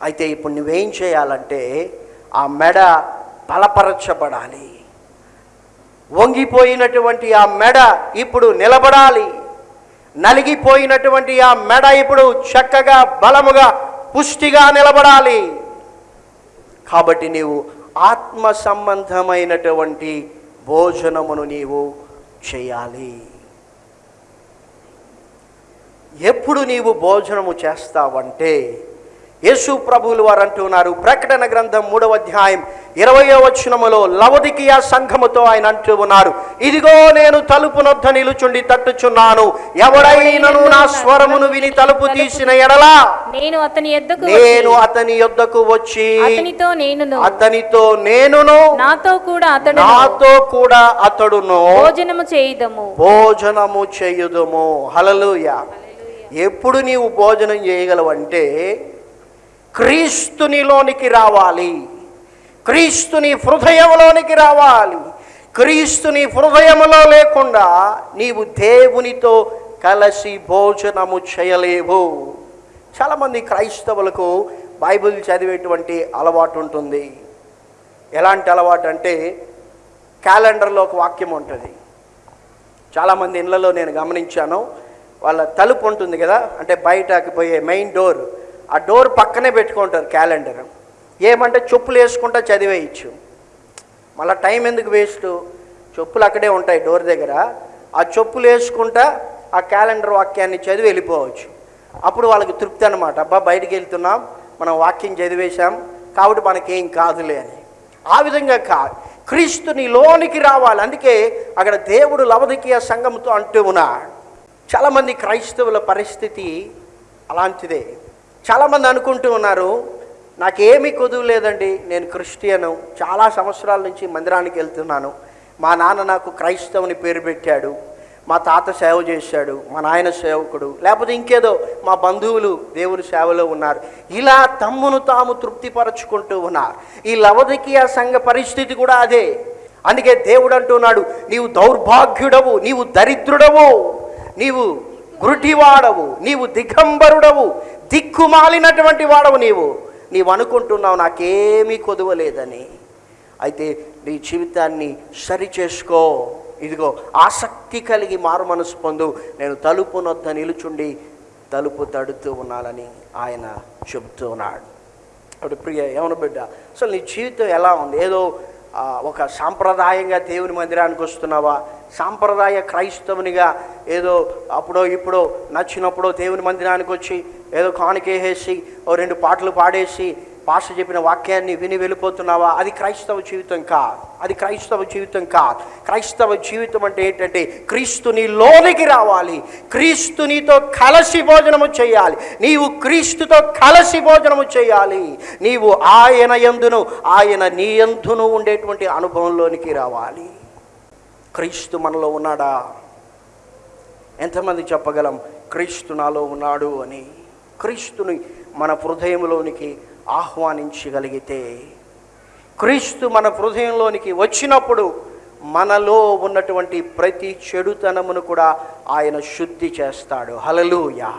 అయితే ఇప్పుడు నువ్వేం చేయాలంటే ఆ మెడ బలపరచబడాలి. వంగిపోయినటువంటి ఆ మెడ ఇప్పుడు నిలబడాలి. నలిగిపోయినటువంటి ఆ మెడ ఇప్పుడు చక్కగా బలముగా పుష్టిగా నిలబడాలి. కాబట్టి నీవు ఆత్మ సంబంధమైనటువంటి భోజనమును నీవు చేయాలి. ఎప్పుడు నీవు భోజనము చేస్తావంటే యేసు ప్రభువులు వారు అంటున్నారు ప్రకటన గ్రంథం మూడవ అధ్యాయం ఇరవయో వచనములో లవదికియా సంఘముతో ఆయన అంటూ ఉన్నారు. ఇదిగో నేను తలుపు నొద్ద నిలుచుండి తట్టుచున్నాను. ఎవడైనను నా స్వరమును విని తలుపు తీసిన ఎడలా నేను అతని ఎద్దకు నేను అతని యొద్దకు వచ్చి అతనితో నేనును. అతనితో నేనును. నాతో కూడా అతడు నాతో కూడా అతడును. భోజనము చేయుదము. భోజనము చేయుదుము. హలలుయ ఎప్పుడు నీవు భోజనం చేయగలవంటే క్రీస్తునిలోనికి రావాలి. క్రీస్తుని హృదయంలోనికి రావాలి. క్రీస్తుని హృదయములో లేకుండా నీవు దేవునితో కలిసి భోజనము చేయలేవు. చాలామంది క్రైస్తవులకు బైబిల్ చదివేటువంటి అలవాటు ఉంటుంది. ఎలాంటి అలవాటు అంటే క్యాలెండర్లో ఒక వాక్యం ఉంటుంది. చాలామంది ఇళ్ళలో నేను గమనించాను. వాళ్ళ తలుపు ఉంటుంది కదా అంటే బయటకు పోయే మెయిన్ డోర్. ఆ డోర్ పక్కనే పెట్టుకుంటారు క్యాలెండర్. ఏమంటే చెప్పులు వేసుకుంటా చదివేయచ్చు. మళ్ళీ టైం ఎందుకు వేస్ట్? చెప్పులు అక్కడే ఉంటాయి డోర్ దగ్గర. ఆ చెప్పులు వేసుకుంటా ఆ క్యాలెండర్ వాక్యాన్ని చదివి వెళ్ళిపోవచ్చు. అప్పుడు వాళ్ళకి తృప్తి అనమాట అబ్బా బయటికి వెళ్తున్నాం మనం వాక్యం చదివేశాం కాబట్టి మనకేం కాదులే అని. ఆ విధంగా కాదు క్రీస్తుని లోనికి రావాలి. అందుకే అక్కడ దేవుడు లవదికీయ సంఘంతో అంటూ ఉన్నాడు. చాలామంది క్రైస్తవుల పరిస్థితి అలాంటిదే. చాలామంది అనుకుంటూ ఉన్నారు నాకేమీ కొదువు లేదండి నేను క్రిస్టియను. చాలా సంవత్సరాల నుంచి మందిరానికి వెళ్తున్నాను. మా నాన్న నాకు క్రైస్తవుని పేరు పెట్టాడు. మా తాత సేవ చేశాడు. మా నాయన సేవకుడు. లేకపోతే ఇంకేదో మా బంధువులు దేవుని సేవలో ఉన్నారు. ఇలా తమ్మును తాము తృప్తిపరచుకుంటూ ఉన్నారు. ఈ లవదికీయ సంఘ పరిస్థితి కూడా అదే. అందుకే దేవుడు అంటున్నాడు నీవు దౌర్భాగ్యుడవు నీవు దరిద్రుడవు నీవు గురుటివాడవు నీవు దిగంబరుడవు దిక్కుమాలినటువంటి వాడవు నీవు. నీవు అనుకుంటున్నావు నాకేమీ కొదవలేదని. అయితే నీ జీవితాన్ని సరి చేసుకో ఇదిగో ఆసక్తి కలిగి మారు మనసు పొందు. నేను తలుపు నొద్ద నిలుచుండి తలుపు తడుతూ ఉన్నానని ఆయన చెబుతూ ఉన్నాడు. అప్పుడు ప్రియ ఏమను బిడ్డ? అసలు నీ జీవితం ఎలా ఉంది? ఏదో ఒక సాంప్రదాయంగా దేవుని మందిరానికి వస్తున్నావా? సాంప్రదాయ క్రైస్తవునిగా ఏదో అప్పుడో ఇప్పుడో నచ్చినప్పుడో దేవుని మందిరానికి వచ్చి ఏదో కానుకేసేసి ఓ రెండు పాటలు పాడేసి పాష చెప్పిన వాక్యాన్ని విని వెళ్ళిపోతున్నావా? అది క్రైస్తవ జీవితం కాదు. అది క్రైస్తవ జీవితం కాదు. క్రైస్తవ జీవితం అంటే ఏంటంటే క్రీస్తుని లోనికి రావాలి. క్రీస్తునితో కలసి భోజనము చేయాలి. నీవు క్రీస్తుతో కలసి భోజనము చేయాలి. నీవు ఆయన యందును ఆయన నీ యందును ఉండేటువంటి అనుభవంలోనికి రావాలి. క్రీస్తు మనలో ఉన్నాడా? ఎంతమంది చెప్పగలం? క్రీస్తు నాలో ఉన్నాడు అని. క్రీస్తుని మన హృదయంలోనికి ఆహ్వానించగలిగితే క్రీస్తు మన హృదయంలోనికి వచ్చినప్పుడు మనలో ఉన్నటువంటి ప్రతి చెడుతనమును కూడా ఆయన శుద్ధి చేస్తాడు. హలలుయా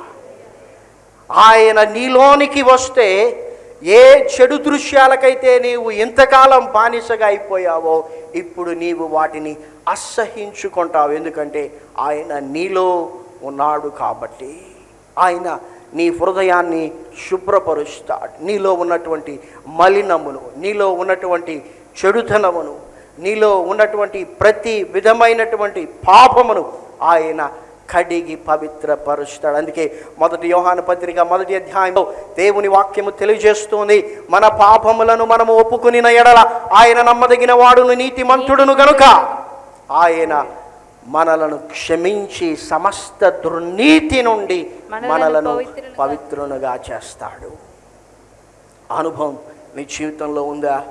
ఆయన నీలోనికి వస్తే ఏ చెడు దృశ్యాలకైతే నీవు ఇంతకాలం బానిసగా అయిపోయావో ఇప్పుడు నీవు వాటిని అసహించుకుంటావు. ఎందుకంటే ఆయన నీలో ఉన్నాడు కాబట్టి. ఆయన నీ హృదయాన్ని శుభ్రపరుస్తాడు. నీలో ఉన్నటువంటి మలినమును నీలో ఉన్నటువంటి చెడుతనమును నీలో ఉన్నటువంటి ప్రతి విధమైనటువంటి పాపమును ఆయన కడిగి పవిత్రపరుస్తాడు. అందుకే మొదటి యోహాను పత్రిక మొదటి అధ్యాయంలో దేవుని వాక్యము తెలియజేస్తుంది. మన పాపములను మనము ఒప్పుకునిన ఎడల ఆయన నమ్మదగిన వాడును నీతిమంతుడును గనుక ఆయన మనలను క్షమించి సమస్త దుర్నీతి నుండి మనలను పవిత్రునుగా చేస్తాడు. అనుభవం నీ జీవితంలో ఉందా?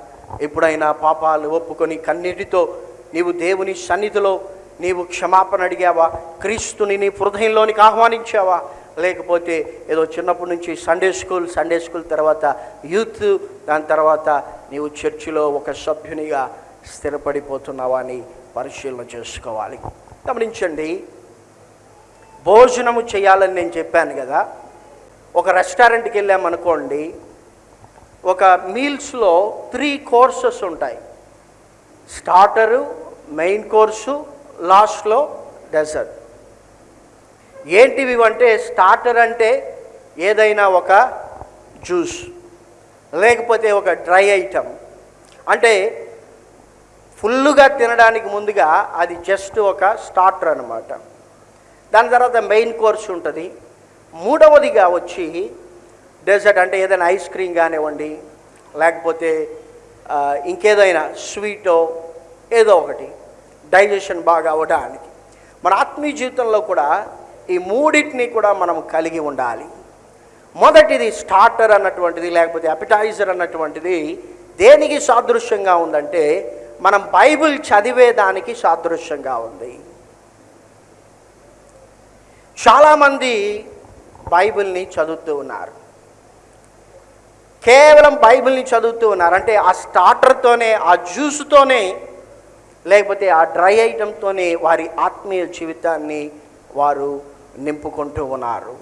ఎప్పుడైనా పాపాలు ఒప్పుకొని కన్నీటితో నీవు దేవుని సన్నిధిలో నీవు క్షమాపణ అడిగావా? క్రీస్తుని నీ హృదయంలోనికి ఆహ్వానించావా? లేకపోతే ఏదో చిన్నప్పటి నుంచి సండే స్కూల్ సండే స్కూల్ తర్వాత యూత్ దాని తర్వాత నీవు చర్చిలో ఒక సభ్యునిగా స్థిరపడిపోతున్నావా అని పరిశీలన చేసుకోవాలి. గమనించండి. భోజనము చేయాలని నేను చెప్పాను కదా. ఒక రెస్టారెంట్కి వెళ్ళామనుకోండి ఒక మీల్స్లో త్రీ కోర్సెస్ ఉంటాయి. స్టార్టరు మెయిన్ కోర్సు లాస్ట్లో డెజర్ట్. ఏంటివి అంటే స్టార్టర్ అంటే ఏదైనా ఒక జ్యూస్ లేకపోతే ఒక డ్రై ఐటమ్. అంటే ఫుల్లుగా తినడానికి ముందుగా అది జస్ట్ ఒక స్టార్టర్ అనమాట దాని తర్వాత మెయిన్ కోర్స్ ఉంటుంది. మూడవదిగా వచ్చి డెజర్ట్ అంటే ఏదైనా ఐస్ క్రీమ్ కానివ్వండి లేకపోతే ఇంకేదైనా స్వీటో ఏదో ఒకటి. డైజెషన్ బాగా అవ్వడానికి మన ఆత్మీయ జీవితంలో కూడా ఈ మూడింటిని కూడా మనం కలిగి ఉండాలి. మొదటిది స్టార్టర్ అన్నటువంటిది లేకపోతే అపిటైజర్ అన్నటువంటిది దేనికి సాదృశ్యంగా ఉందంటే మనం బైబిల్ చదివేదానికి సాదృశ్యంగా ఉంది. చాలామంది బైబిల్ని చదువుతూ ఉన్నారు. కేవలం బైబిల్ని చదువుతూ ఉన్నారు. అంటే ఆ స్టార్టర్తోనే ఆ జ్యూస్తోనే లేకపోతే ఆ డ్రై అయ్యడంతోనే వారి ఆత్మీయ జీవితాన్ని వారు నింపుకుంటూ ఉన్నారు.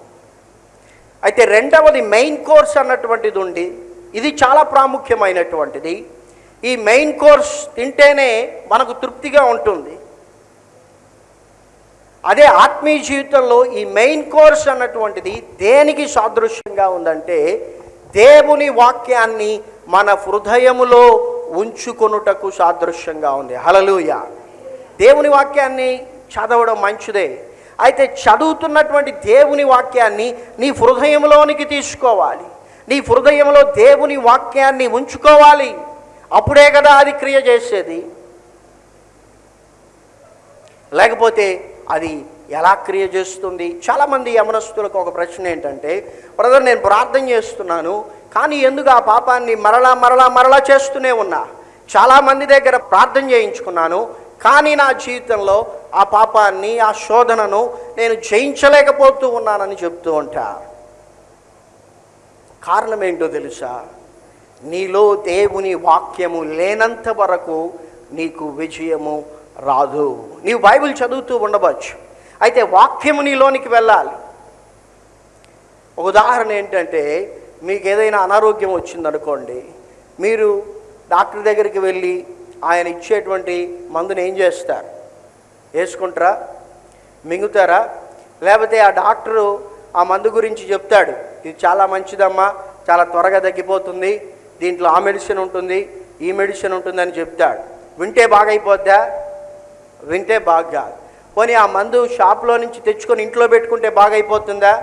అయితే రెండవది మెయిన్ కోర్స్ అన్నటువంటిది ఉండి ఇది చాలా ప్రాముఖ్యమైనటువంటిది. ఈ మెయిన్ కోర్స్ తింటేనే మనకు తృప్తిగా ఉంటుంది. అదే ఆత్మీయ జీవితంలో ఈ మెయిన్ కోర్స్ అన్నటువంటిది దేనికి సాదృశ్యంగా ఉందంటే దేవుని వాక్యాన్ని మన హృదయములో ఉంచుకొనుటకు సాదృశ్యంగా ఉంది. హలలుయ దేవుని వాక్యాన్ని చదవడం మంచిదే. అయితే చదువుతున్నటువంటి దేవుని వాక్యాన్ని నీ హృదయంలోనికి తీసుకోవాలి. నీ హృదయంలో దేవుని వాక్యాన్ని ఉంచుకోవాలి. అప్పుడే కదా అది క్రియ చేసేది. లేకపోతే అది ఎలా క్రియ చేస్తుంది? చాలామంది యమనస్తులకు ఒక ప్రశ్న ఏంటంటే బ్రదర్ నేను ప్రార్థన చేస్తున్నాను. కానీ ఎందుకు ఆ పాపాన్ని మరలా మరలా మరలా చేస్తూనే ఉన్నా? చాలామంది దగ్గర ప్రార్థన చేయించుకున్నాను కానీ నా జీవితంలో ఆ పాపాన్ని ఆ శోధనను నేను జయించలేకపోతూ ఉన్నానని చెప్తూ ఉంటారు కారణం ఏంటో తెలుసా? నీలో దేవుని వాక్యము లేనంత వరకు నీకు విజయము రాదు. నీవు బైబిల్ చదువుతూ ఉండవచ్చు. అయితే వాక్యము నీలోనికి వెళ్ళాలి. ఉదాహరణ ఏంటంటే మీకు ఏదైనా అనారోగ్యం వచ్చిందనుకోండి మీరు డాక్టర్ దగ్గరికి వెళ్ళి ఆయన ఇచ్చేటువంటి మందుని ఏం చేస్తారు? వేసుకుంటారా? మింగుతారా? లేకపోతే ఆ డాక్టరు ఆ మందు గురించి చెప్తాడు ఇది చాలా మంచిదమ్మా చాలా త్వరగా తగ్గిపోతుంది దీంట్లో ఆ మెడిసిన్ ఉంటుంది ఈ మెడిసిన్ ఉంటుందని చెప్తాడు. వింటే బాగైపోద్దా? వింటే బాగా. పోనీ ఆ మందు షాప్లో నుంచి తెచ్చుకొని ఇంట్లో పెట్టుకుంటే బాగైపోతుందా?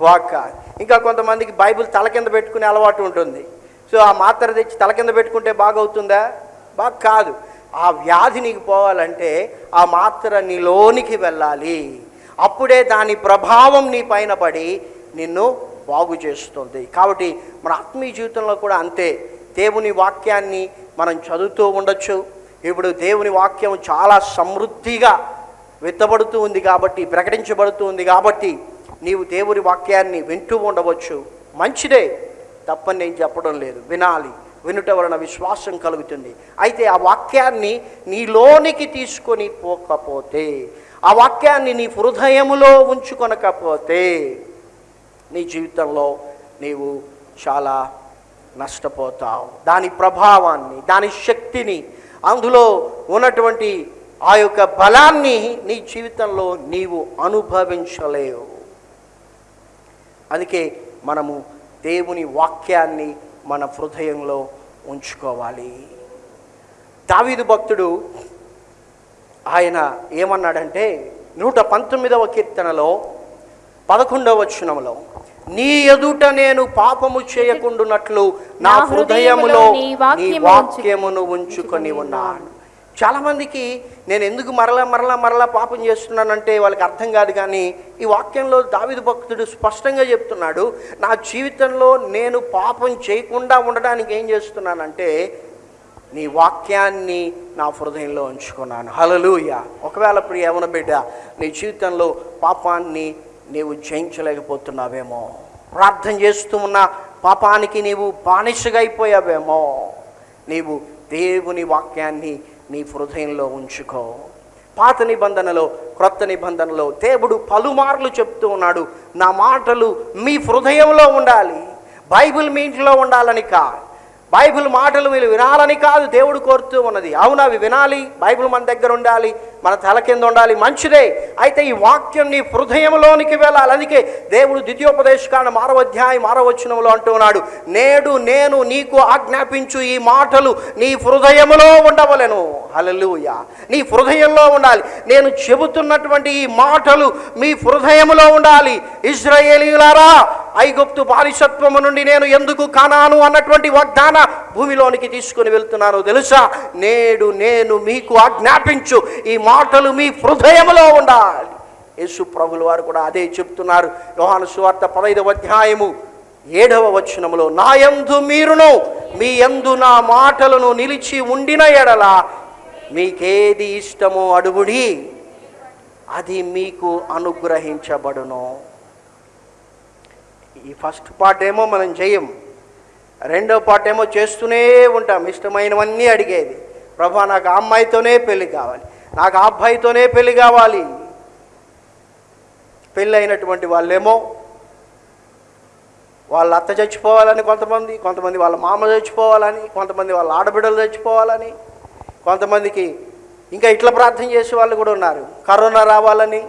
బాగా. కాదు. ఇంకా కొంతమందికి బైబిల్ తల కింద పెట్టుకునే అలవాటు ఉంటుంది. సో ఆ మాత్ర తెచ్చి తల కింద పెట్టుకుంటే బాగవుతుందా? బాగా కాదు. ఆ వ్యాధి నీకు పోవాలంటే ఆ మాత్ర నీలోనికి వెళ్ళాలి. అప్పుడే దాని ప్రభావం నీ పైన పడి నిన్ను బాగు చేస్తుంది. కాబట్టి మన ఆత్మీయ జీవితంలో కూడా అంతే. దేవుని వాక్యాన్ని మనం చదువుతూ ఉండొచ్చు. ఇప్పుడు దేవుని వాక్యం చాలా సమృద్ధిగా విత్తబడుతూ ఉంది కాబట్టి ప్రకటించబడుతూ ఉంది కాబట్టి నీవు దేవుని వాక్యాన్ని వింటూ ఉండవచ్చు. మంచిదే తప్పని నేను చెప్పడం లేదు. వినాలి. వినుట వలన విశ్వాసం కలుగుతుంది. అయితే ఆ వాక్యాన్ని నీలోనికి తీసుకొని పోకపోతే ఆ వాక్యాన్ని నీ హృదయములో ఉంచుకొనకపోతే నీ జీవితంలో నీవు చాలా నష్టపోతావు. దాని ప్రభావాన్ని దాని శక్తిని అందులో ఉన్నటువంటి ఆ యొక్క బలాన్ని నీ జీవితంలో నీవు అనుభవించలేవు. అందుకే మనము దేవుని వాక్యాన్ని మన హృదయంలో ఉంచుకోవాలి. దావీదు భక్తుడు ఆయన ఏమన్నాడంటే నూట పంతొమ్మిదవ కీర్తనలో పదకొండవ వచనంలో నీ ఎదుట నేను పాపము చేయకుండునట్లు నా హృదయములో నీ నీ వాక్యము వాక్యమును ఉంచుకొని ఉన్నాను. చాలామందికి నేను ఎందుకు మరలా మరలా మరలా పాపం చేస్తున్నానంటే వాళ్ళకి అర్థం కాదు కానీ ఈ వాక్యంలో దావిద భక్తుడు స్పష్టంగా చెప్తున్నాడు నా జీవితంలో నేను పాపం చేయకుండా ఉండడానికి ఏం చేస్తున్నానంటే నీ వాక్యాన్ని నా హృదయంలో ఉంచుకున్నాను. హలలుయ ఒకవేళ ఇప్పుడు ఏమైనా బిడ్డ నీ జీవితంలో పాపాన్ని నీవు జయించలేకపోతున్నావేమో ప్రార్థన చేస్తూ ఉన్న పాపానికి నీవు బానిసగా అయిపోయావేమో నీవు దేవుని వాక్యాన్ని నీ హృదయంలో ఉంచుకో. పాత నిబంధనలో క్రొత్త నిబంధనలో దేవుడు పలుమార్లు చెప్తూ ఉన్నాడు నా మాటలు మీ హృదయంలో ఉండాలి. బైబిల్ మీ ఇంట్లో ఉండాలని కాదు. బైబిల్ మాటలు మీరు వినాలని కాదు దేవుడు కోరుతూ ఉన్నది. అవును అవి వినాలి బైబిల్ మన దగ్గర ఉండాలి మన తల కింద ఉండాలి మంచిదే. అయితే ఈ వాక్యం నీ హృదయంలోనికి వెళ్ళాలి. అందుకే దేవుడు ద్వితీయోపదేశకాండ మారవధ్యాయం మారవచనంలో అంటూ నేడు నేను నీకు ఆజ్ఞాపించు ఈ మాటలు నీ హృదయములో ఉండవలెను. హల్లెలూయా. నీ హృదయంలో ఉండాలి. నేను చెబుతున్నటువంటి ఈ మాటలు మీ హృదయములో ఉండాలి. ఇజ్రాయేలీలారా ఐగుప్తు బానిసత్వము నుండి నేను ఎందుకు కానాను అన్నటువంటి వాగ్దాన భూమిలోనికి తీసుకుని వెళ్తున్నాను తెలుసా? నేడు నేను మీకు ఆజ్ఞాపించు ఈ మాటలు మీ హృదయములో ఉండాలి. యేసు ప్రభులు వారు కూడా అదే చెప్తున్నారు. యోహాను సువార్త పదైదవ అధ్యాయము ఏడవ వచనములో నా యందు మీరును మీ యందు నా మాటలను నిలిచి ఉండిన ఎడల మీకేది ఇష్టమో అడుగుడి. అది మీకు అనుగ్రహించబడును. ఈ ఫస్ట్ పార్ట్ ఏమో మనం చేయం రెండో పార్ట్ ఏమో చేస్తూనే ఉంటాం. ఇష్టమైనవన్నీ అడిగేది. ప్రభా నాకు ఆ అమ్మాయితోనే పెళ్ళి కావాలి. నాకు ఆ అబ్బాయితోనే పెళ్ళి కావాలి. పెళ్ళి అయినటువంటి వాళ్ళేమో వాళ్ళ అత్త చచ్చిపోవాలని కొంతమంది కొంతమంది వాళ్ళ మామ చచ్చిపోవాలని కొంతమంది వాళ్ళ ఆడబిడ్డలు చచ్చిపోవాలని కొంతమందికి ఇంకా ఇట్లా ప్రార్థన చేసే వాళ్ళు కూడా ఉన్నారు. కరోనా రావాలని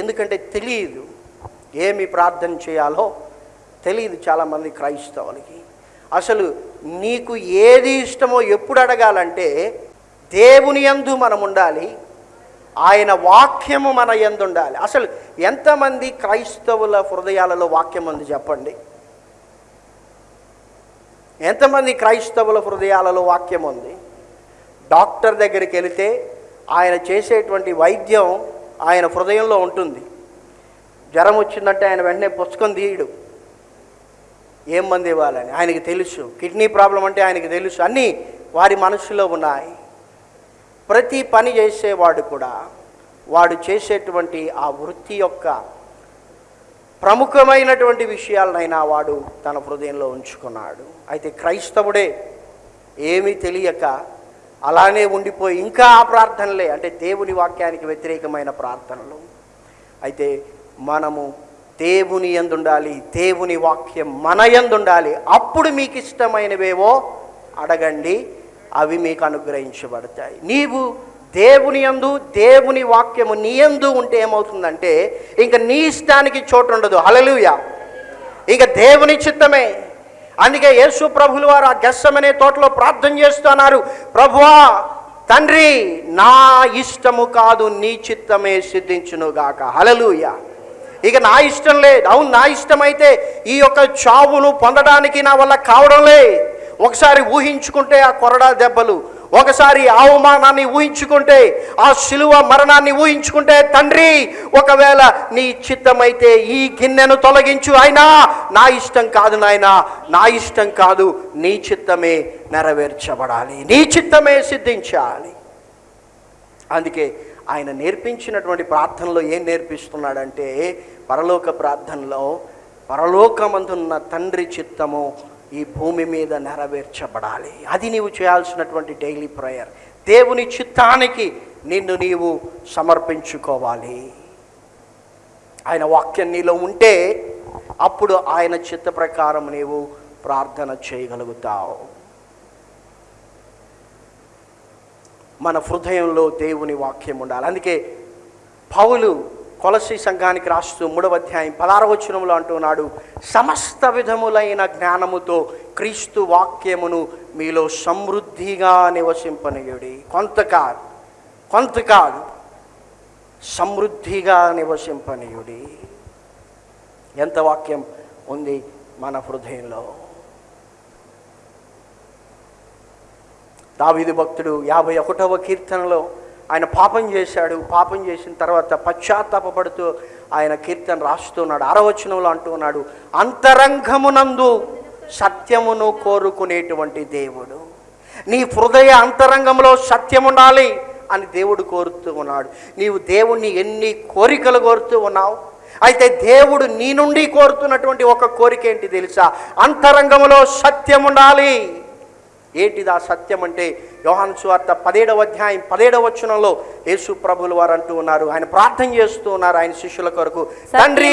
ఎందుకంటే తెలియదు ఏమి ప్రార్థన చేయాలో తెలియదు చాలామంది క్రైస్తవులకి. అసలు నీకు ఏది ఇష్టమో ఎప్పుడు అడగాలంటే దేవుని యందు మనం ఉండాలి ఆయన వాక్యము మన ఎందు ఉండాలి అసలు ఎంతమంది క్రైస్తవుల హృదయాలలో వాక్యం ఉంది చెప్పండి. ఎంతమంది క్రైస్తవుల హృదయాలలో వాక్యం ఉంది. డాక్టర్ దగ్గరికి వెళితే ఆయన చేసేటువంటి వైద్యం ఆయన హృదయంలో ఉంటుంది. జ్వరం వచ్చిందంటే ఆయన వెంటనే పుస్తకం తీయడు. ఏం మంది ఇవ్వాలని? ఆయనకి తెలుసు. కిడ్నీ ప్రాబ్లం అంటే ఆయనకి తెలుసు. అన్నీ వారి మనసులో ఉన్నాయి. ప్రతి పని చేసేవాడు కూడా వాడు చేసేటువంటి ఆ వృత్తి యొక్క ప్రముఖమైనటువంటి విషయాలనైనా వాడు తన హృదయంలో ఉంచుకున్నాడు. అయితే క్రైస్తవుడే ఏమీ తెలియక అలానే ఉండిపోయి ఇంకా ఆ ప్రార్థనలే అంటే దేవుని వాక్యానికి వ్యతిరేకమైన ప్రార్థనలు. అయితే మనము దేవుని ఎందుండాలి దేవుని వాక్యం మన ఎందుండాలి అప్పుడు మీకు ఇష్టమైనవేవో అడగండి. అవి మీకు అనుగ్రహించబడతాయి. నీవు దేవుని యందు దేవుని వాక్యము నీ యందు ఉంటే ఏమవుతుందంటే ఇంకా నీ ఇష్టానికి చోటు ఉండదు. హలలుయ ఇక దేవుని చిత్తమే. అందుకే యేసు ప్రభులు వారు ఆ గెస్సమనే తోటలో ప్రార్థన చేస్తున్నారు ప్రభువా తండ్రి నా ఇష్టము కాదు నీ చిత్తమే సిద్ధించునుగాక హలలుయ ఇక నా ఇష్టం లేదు. అవును నా ఇష్టమైతే ఈ యొక్క చావును పొందడానికి నా వల్ల కావడం లేదు. ఒకసారి ఊహించుకుంటే ఆ కొరడా దెబ్బలు ఒకసారి అవమానాన్ని ఊహించుకుంటే ఆ శిలువ మరణాన్ని ఊహించుకుంటే తండ్రి ఒకవేళ నీ చిత్తమైతే ఈ గిన్నెను తొలగించు అయినా నా ఇష్టం కాదు నాయనా నా ఇష్టం కాదు నీ చిత్తమే నెరవేర్చబడాలి నీ చిత్తమే సిద్ధించాలి. అందుకే ఆయన నేర్పించినటువంటి ప్రార్థనలో ఏం నేర్పిస్తున్నాడంటే పరలోక ప్రార్థనలో పరలోకమందున్న తండ్రి చిత్తము ఈ భూమి మీద నెరవేర్చబడాలి. అది నీవు చేయాల్సినటువంటి డైలీ ప్రేయర్ దేవుని చిత్తానికి నిన్ను నీవు సమర్పించుకోవాలి. ఆయన వాక్యం నీలో ఉంటే అప్పుడు ఆయన చిత్త ప్రకారం నీవు ప్రార్థన చేయగలుగుతావు. మన హృదయంలో దేవుని వాక్యం ఉండాలి. అందుకే పౌలు కొలసి సంఘానికి రాస్తూ మూడవ అధ్యాయం పదారవచనంలో అంటున్నాడు సమస్త విధములైన జ్ఞానముతో క్రీస్తు వాక్యమును మీలో సమృద్ధిగా నివసింపనీయుడి. కొంత కాదు కొంత కాదు సమృద్ధిగా నివసింపనీయుడి. ఎంత వాక్యం ఉంది మన హృదయంలో? దావిది భక్తుడు యాభై ఒకటవ కీర్తనలో ఆయన పాపం చేశాడు. పాపం చేసిన తర్వాత పశ్చాత్తాపడుతూ ఆయన కీర్తన రాస్తున్నాడు ఆరవచనంలో అంటున్నాడు అంతరంగమునందు సత్యమును కోరుకునేటువంటి దేవుడు. నీ హృదయ అంతరంగంలో సత్యం ఉండాలి అని దేవుడు కోరుతూ ఉన్నాడు. నీవు దేవుణ్ణి ఎన్ని కోరికలు కోరుతూ ఉన్నావు? అయితే దేవుడు నీ నుండి కోరుతున్నటువంటి ఒక కోరిక ఏంటి తెలుసా? అంతరంగంలో సత్యం ఉండాలి ఏంటిది ఆ సత్యం అంటే? యోహాను సువార్త పదేడవ అధ్యాయం పదేడవ వచనంలో యేసు ప్రభులు వారు అంటూ ఉన్నారు. ఆయన ప్రార్థన చేస్తూ ఉన్నారు ఆయన శిష్యుల కొరకు. తండ్రి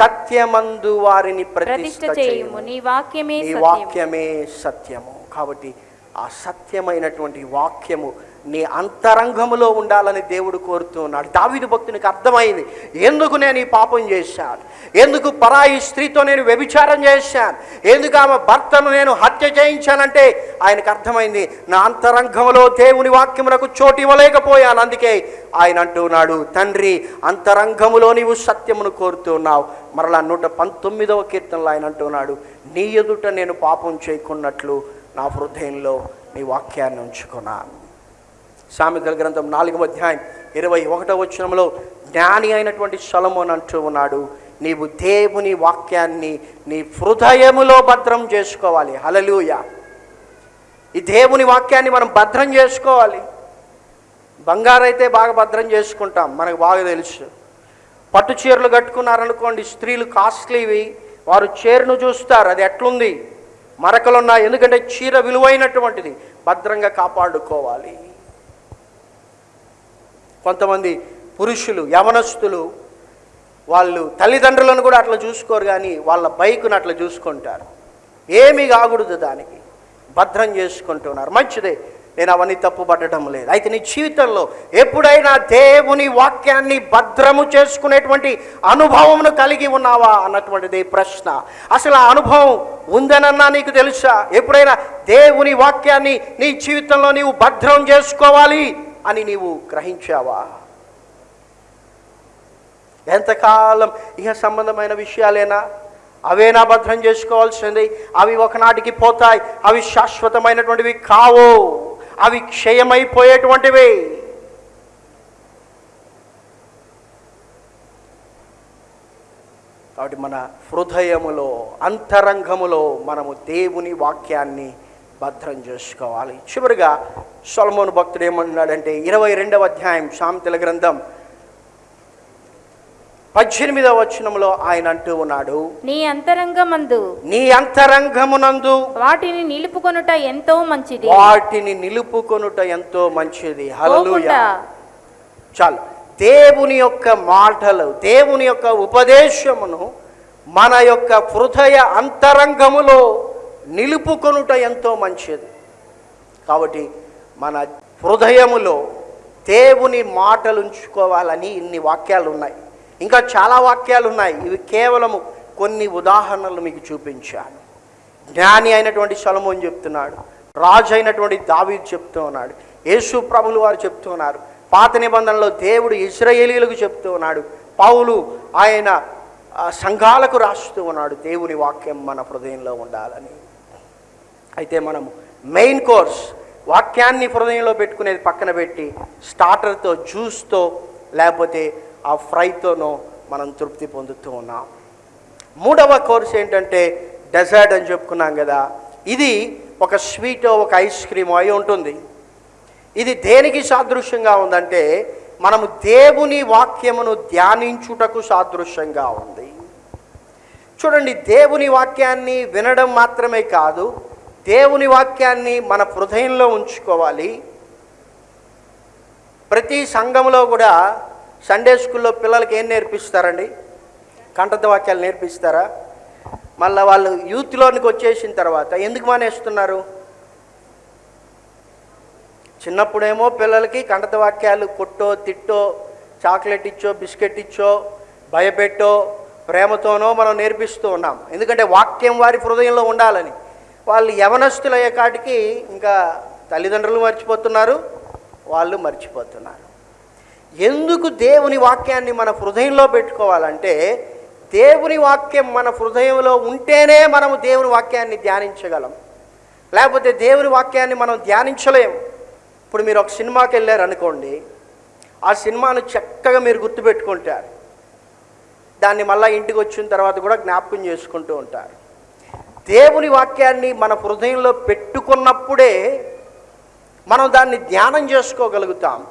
సత్యమందు వారిని ప్రతిష్ఠ చేయుము. నీ వాక్యమే వాక్యమే సత్యము. కాబట్టి ఆ సత్యమైనటువంటి వాక్యము నీ అంతరంగములో ఉండాలని దేవుడు కోరుతున్నాడు దావిదు భక్తునికి అర్థమైంది. ఎందుకు నేను ఈ పాపం చేశాను? ఎందుకు పరాయి స్త్రీతో నేను వ్యభిచారం చేశాను? ఎందుకు ఆమె భర్తను నేను హత్య చేయించానంటే ఆయనకు అర్థమైంది నా అంతరంగంలో దేవుని వాక్యమునకు చోటు ఇవ్వలేకపోయాను. అందుకే ఆయన అంటున్నాడు తండ్రి అంతరంగములో నీవు సత్యమును కోరుతున్నావు మరలా నూట పంతొమ్మిదవ కీర్తనలో ఆయన అంటున్నాడు నీ ఎదుట నేను పాపం చేయకున్నట్లు నా హృదయంలో నీ వాక్యాన్ని ఉంచుకున్నాను. సామెతల గ్రంథం నాలుగవ అధ్యాయం ఇరవై ఒకటవ వచనంలో జ్ఞాని అయినటువంటి సొలమోన్ అంటూ ఉన్నాడు నీవు దేవుని వాక్యాన్ని నీ హృదయములో భద్రం చేసుకోవాలి. హలలుయ ఈ దేవుని వాక్యాన్ని మనం భద్రం చేసుకోవాలి. బంగారు అయితే బాగా భద్రం చేసుకుంటాం మనకు బాగా తెలుసు. పట్టు చీరలు కట్టుకున్నారనుకోండి స్త్రీలు కాస్ట్లీవి వారు చీరను చూస్తారు అది ఎట్లుంది? మరకలున్నాయి ఎందుకంటే చీర విలువైనటువంటిది. భద్రంగా కాపాడుకోవాలి. కొంతమంది పురుషులు యవనస్తులు వాళ్ళు తల్లిదండ్రులను కూడా అట్లా చూసుకోరు కానీ వాళ్ళ బైక్ను అట్లా చూసుకుంటారు. ఏమీ కాకూడదు దానికి. భద్రం చేసుకుంటున్నారు. మంచిదే. నేను అవన్నీ తప్పు పట్టడం లేదు. అయితే నీ జీవితంలో ఎప్పుడైనా దేవుని వాక్యాన్ని భద్రము చేసుకునేటువంటి అనుభవమును కలిగి ఉన్నావా అన్నటువంటిది ప్రశ్న. అసలు ఆ అనుభవం ఉందనన్నా నీకు తెలుసా? ఎప్పుడైనా దేవుని వాక్యాన్ని నీ జీవితంలో నీవు భద్రం చేసుకోవాలి? అని నీవు గ్రహించావా? ఎంతకాలం ఇహ సంబంధమైన విషయాలేనా? అవేనా భద్రం చేసుకోవాల్సింది అవి ఒకనాటికి పోతాయి. అవి శాశ్వతమైనటువంటివి కావు. అవి క్షయమైపోయేటువంటివి. కాబట్టి మన హృదయములో అంతరంగములో మనము దేవుని వాక్యాన్ని భద్రం చేసుకోవాలి. చివరిగా సొలమోను భక్తుడు ఏమన్నాడంటే ఇరవై రెండవ అధ్యాయం శాంతిల గ్రంథం పద్దెనిమిదవ వచనంలో ఆయన అంటూ ఉన్నాడు నీ అంతరంగమందు నీ అంతరంగమునందు వాటిని నిలుపుకొనుట ఎంతో మంచిది. వాటిని నిలుపుకొనుట ఎంతో మంచిది. హల్లెలూయా. చాలు. దేవుని యొక్క మాటలు దేవుని యొక్క ఉపదేశమును మన యొక్క హృదయ అంతరంగములో నిలుపుకొనుట ఎంతో మంచిది. కాబట్టి మన హృదయములో దేవుని మాటలు ఉంచుకోవాలని ఇన్ని వాక్యాలు ఉన్నాయి ఇంకా చాలా వాక్యాలు ఉన్నాయి ఇవి కేవలము కొన్ని ఉదాహరణలు మీకు చూపించాను. జ్ఞాని అయినటువంటి సొలమోన్ చెప్తున్నాడు. రాజు అయినటువంటి దావీ చెప్తూ ఉన్నాడు. యేసు ప్రభులు వారు చెప్తూ ఉన్నారు. పాత నిబంధనలో దేవుడు ఇస్రాయేలీలకు చెప్తూ ఉన్నాడు. పౌలు ఆయన సంఘాలకు రాస్తూ ఉన్నాడు. దేవుని వాక్యం మన హృదయంలో ఉండాలని. అయితే మనము మెయిన్ కోర్స్ వాక్యాన్ని హృదయంలో పెట్టుకునేది పక్కన పెట్టి స్టార్టర్తో జ్యూస్తో లేకపోతే ఆ ఫ్రైతోనో మనం తృప్తి పొందుతూ ఉన్నాం. మూడవ కోర్స్ ఏంటంటే డెజర్ట్ అని చెప్పుకున్నాం కదా ఇది ఒక స్వీట్ ఒక ఐస్ క్రీమ్ అయి ఉంటుంది. ఇది దేనికి సాదృశ్యంగా ఉందంటే మనము దేవుని వాక్యమును ధ్యానించుటకు సాదృశ్యంగా ఉంది. చూడండి దేవుని వాక్యాన్ని వినడం మాత్రమే కాదు దేవుని వాక్యాన్ని మన హృదయంలో ఉంచుకోవాలి. ప్రతి సంఘంలో కూడా సండే స్కూల్లో పిల్లలకి ఏం నేర్పిస్తారండి? కంఠత వాక్యాలు నేర్పిస్తారా? మళ్ళీ వాళ్ళు యూత్లోనికి వచ్చేసిన తర్వాత ఎందుకు మానేస్తున్నారు? చిన్నప్పుడేమో పిల్లలకి కంఠత వాక్యాలు కొట్టో తిట్టో చాక్లెట్ ఇచ్చో బిస్కెట్ ఇచ్చో భయపెట్టో ప్రేమతోనో మనం నేర్పిస్తూ ఉన్నాం. ఎందుకంటే వాక్యం వారి హృదయంలో ఉండాలని. వాళ్ళు యవనస్తులయ్యే కాటికి ఇంకా తల్లిదండ్రులు మర్చిపోతున్నారు వాళ్ళు మర్చిపోతున్నారు. ఎందుకు దేవుని వాక్యాన్ని మన హృదయంలో పెట్టుకోవాలంటే దేవుని వాక్యం మన హృదయంలో ఉంటేనే మనము దేవుని వాక్యాన్ని ధ్యానించగలం. లేకపోతే దేవుని వాక్యాన్ని మనం ధ్యానించలేము ఇప్పుడు మీరు ఒక సినిమాకి వెళ్ళారు అనుకోండి ఆ సినిమాను చక్కగా మీరు గుర్తుపెట్టుకుంటారు. దాన్ని మళ్ళీ ఇంటికి వచ్చిన తర్వాత కూడా జ్ఞాపకం చేసుకుంటూ ఉంటారు. దేవుని వాక్యాన్ని మన హృదయంలో పెట్టుకున్నప్పుడే మనం దాన్ని ధ్యానం చేసుకోగలుగుతాం.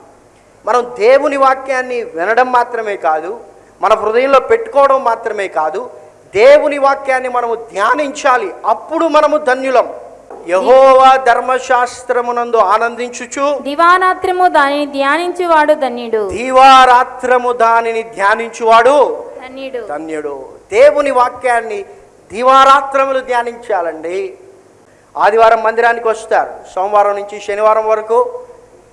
మనం దేవుని వాక్యాన్ని వినడం మాత్రమే కాదు మన హృదయంలో పెట్టుకోవడం మాత్రమే కాదు దేవుని వాక్యాన్ని మనము ధ్యానించాలి. అప్పుడు మనము ధన్యులం. యహోవా ధర్మశాస్త్రమునందు ఆనందించుచు దివారాత్రము దానిని ధ్యానించువాడు ధన్యుడు. దీవారాత్రము దానిని ధ్యానించువాడు ధన్యుడు. ధన్యుడు. దేవుని వాక్యాన్ని దివారాత్రములు ధ్యానించాలండి. ఆదివారం మందిరానికి వస్తారు. సోమవారం నుంచి శనివారం వరకు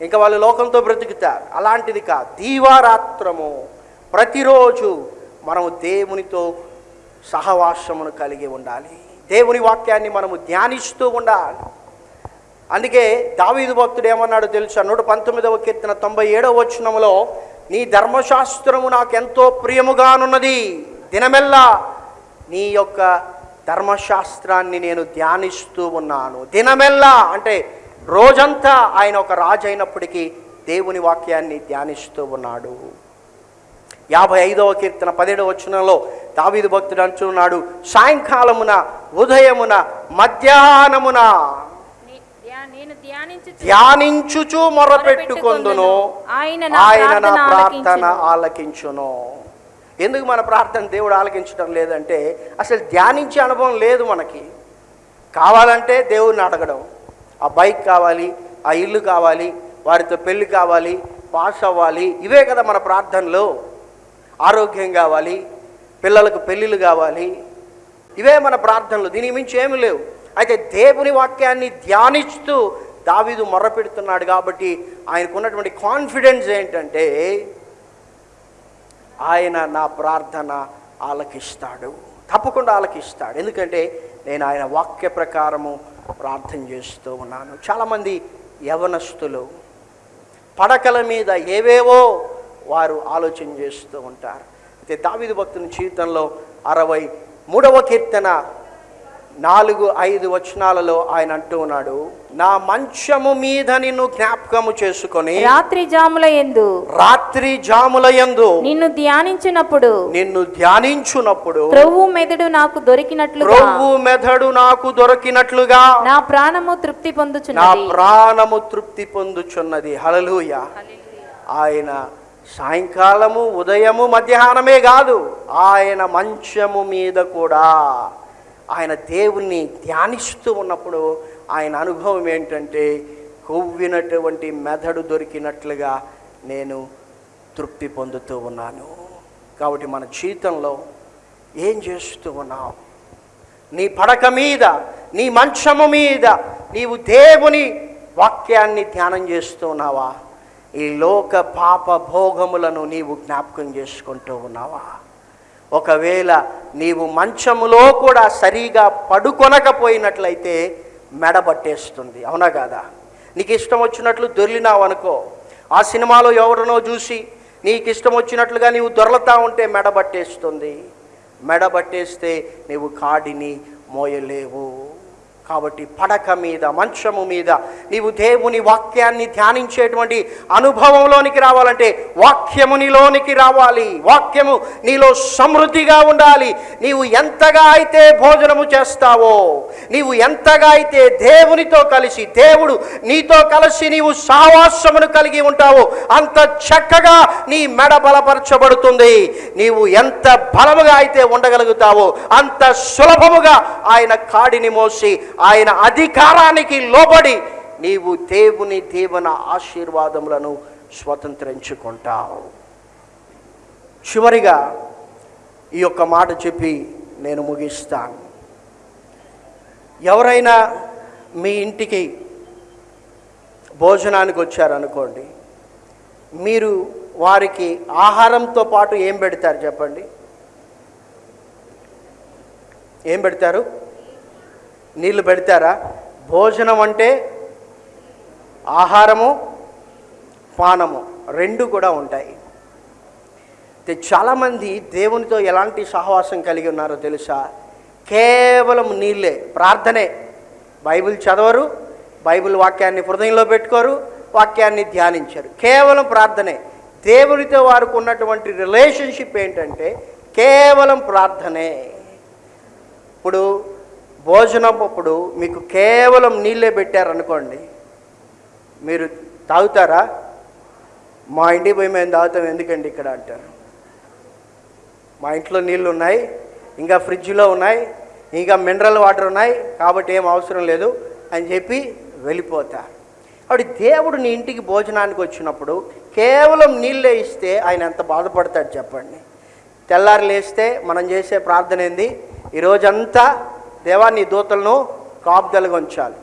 ఇంకా వాళ్ళు లోకంతో బ్రతుకుతారు. అలాంటిది కాదు. దీవారాత్రము ప్రతిరోజు మనము దేవునితో సహవాసమును కలిగి ఉండాలి. దేవుని వాక్యాన్ని మనము ధ్యానిస్తూ ఉండాలి. అందుకే దావీదు భక్తుడు ఏమన్నాడు తెలుసా? నూట పంతొమ్మిదవ కీర్తన తొంభై ఏడవ వచనములో నీ ధర్మశాస్త్రము నాకెంతో ప్రియముగానున్నది. దినమెల్లా నీ యొక్క ధర్మశాస్త్రాన్ని నేను ధ్యానిస్తూ ఉన్నాను. దినమెల్లా అంటే రోజంతా ఆయన ఒక రాజు అయినప్పటికీ దేవుని వాక్యాన్ని ధ్యానిస్తూ ఉన్నాడు. యాభై ఐదవ కీర్తన పదిహేడవ వచనంలో దావీదు భక్తుడు అంటున్నాడు సాయంకాలమున ఉదయమున మధ్యాహ్నమున ధ్యానించుచు మొరపెట్టుకొందును. ఆయన నా ప్రార్థన ఆలకించును. ఎందుకు మన ప్రార్థన దేవుడు ఆలకించడం లేదంటే అసలు ధ్యానించే అనుభవం లేదు మనకి. కావాలంటే దేవుడిని అడగడం. ఆ బైక్ కావాలి ఆ ఇల్లు కావాలి వారితో పెళ్ళి కావాలి పాస్ అవ్వాలి ఇవే కదా మన ప్రార్థనలో. ఆరోగ్యం కావాలి పిల్లలకు పెళ్ళిళ్ళు కావాలి ఇవే మన ప్రార్థనలు. దీని మించి ఏమి లేవు. అయితే దేవుని వాక్యాన్ని ధ్యానిస్తూ దావీదు మొర్రపెడుతున్నాడు కాబట్టి ఆయనకున్నటువంటి కాన్ఫిడెన్స్ ఏంటంటే ఆయన నా ప్రార్థన ఆలకిస్తాడు. తప్పకుండా ఆలకిస్తాడు. ఎందుకంటే నేను ఆయన వాక్య ప్రకారము ప్రార్థన చేస్తూ ఉన్నాను. చాలామంది యవనస్తులు పడకల మీద ఏవేవో వారు ఆలోచన చేస్తూ ఉంటారు. అయితే దావిది భక్తుని జీవితంలో అరవై మూడవ కీర్తన నాలుగు ఐదు వచనాలలో ఆయన అంటూ ఉన్నాడు నా మంచము మీద నిన్ను జ్ఞాపకము చేసుకొని రాత్రి జాముల ఎందు రాత్రి జాముల యందు నిన్ను ధ్యానించినప్పుడు నిన్ను ధ్యానించునప్పుడు త్రొవ్వు మెదడు నాకు దొరికినట్లుగా ప్రవ్వు మెదడు నాకు దొరికినట్లుగా నా ప్రాణము తృప్తి నా పొందుచున్నది ప్రాణము తృప్తి పొందుచున్నది. హలలుయ ఆయన సాయంకాలము ఉదయము మధ్యాహ్నమే కాదు ఆయన మంచము మీద కూడా ఆయన దేవుణ్ణి ధ్యానిస్తూ ఉన్నప్పుడు ఆయన అనుభవం ఏంటంటే కొవ్వినటువంటి మెదడు దొరికినట్లుగా నేను తృప్తి పొందుతూ ఉన్నాను. కాబట్టి మన జీవితంలో ఏం చేస్తూ ఉన్నావు? నీ పడక మీద నీ మంచము మీద నీవు దేవుని వాక్యాన్ని ధ్యానం చేస్తూ ఉన్నావా? ఈ లోక పాప భోగములను నీవు జ్ఞాపకం చేసుకుంటూ ఉన్నావా? ఒకవేళ నీవు మంచములో కూడా సరిగా పడుకొనకపోయినట్లయితే మెడబట్టేస్తుంది అవునా కాదా? నీకు ఇష్టం వచ్చినట్లు దొర్లినావు అనుకో. ఆ సినిమాలో ఎవరినో చూసి నీకు ఇష్టం వచ్చినట్లుగా నీవు దొరలతా ఉంటే మెడబట్టేస్తుంది మెడబట్టేస్తే నీవు కాడిని మోయలేవు. కాబట్టి పడక మీద మంచము మీద నీవు దేవుని వాక్యాన్ని ధ్యానించేటువంటి అనుభవంలోనికి రావాలంటే వాక్యము నీలోనికి రావాలి. వాక్యము నీలో సమృద్ధిగా ఉండాలి. నీవు ఎంతగా అయితే భోజనము చేస్తావో నీవు ఎంతగా అయితే దేవునితో కలిసి దేవుడు నీతో కలిసి నీవు సావాసమును కలిగి ఉంటావో అంత చక్కగా నీ మెడ బలపరచబడుతుంది. నీవు ఎంత బలముగా అయితే ఉండగలుగుతావో అంత సులభముగా ఆయన కాడిని మోసి ఆయన అధికారానికి లోబడి నీవు దేవుని దీవెన ఆశీర్వాదములను స్వతంత్రించుకుంటావు. చివరిగా ఈ యొక్క మాట చెప్పి నేను ముగిస్తాను. ఎవరైనా మీ ఇంటికి భోజనానికి వచ్చారనుకోండి మీరు వారికి ఆహారంతో పాటు ఏం పెడతారు చెప్పండి? ఏం పెడతారు? నీళ్ళు పెడతారా? భోజనం అంటే ఆహారము పానము రెండు కూడా ఉంటాయి. అయితే చాలామంది దేవునితో ఎలాంటి సహవాసం కలిగి ఉన్నారో తెలుసా? కేవలం నీళ్ళే ప్రార్థనే. బైబిల్ చదవరు బైబిల్ వాక్యాన్ని హృదయంలో పెట్టుకోరు వాక్యాన్ని ధ్యానించరు. కేవలం ప్రార్థనే. దేవునితో వారికి ఉన్నటువంటి రిలేషన్షిప్ ఏంటంటే కేవలం ప్రార్థనే. ఇప్పుడు భోజనం అప్పుడు మీకు కేవలం నీళ్ళే పెట్టారనుకోండి మీరు తాగుతారా? మా ఇంటికి పోయి మేము తాగుతాం ఎందుకండి ఇక్కడ అంటారు. మా ఇంట్లో నీళ్ళు ఉన్నాయి ఇంకా ఫ్రిడ్జ్లో ఉన్నాయి ఇంకా మినరల్ వాటర్ ఉన్నాయి కాబట్టి ఏం అవసరం లేదు అని చెప్పి వెళ్ళిపోతారు అప్పుడు దేవుడు నీ ఇంటికి భోజనానికి వచ్చినప్పుడు కేవలం నీళ్ళే ఇస్తే ఆయన ఎంత బాధపడతాడు చెప్పండి. తెల్లారు లేస్తే మనం చేసే ప్రార్థన ఏంది? ఈరోజంతా దేవా నీ దూతలను కాపుదలుగా ఉంచాలి.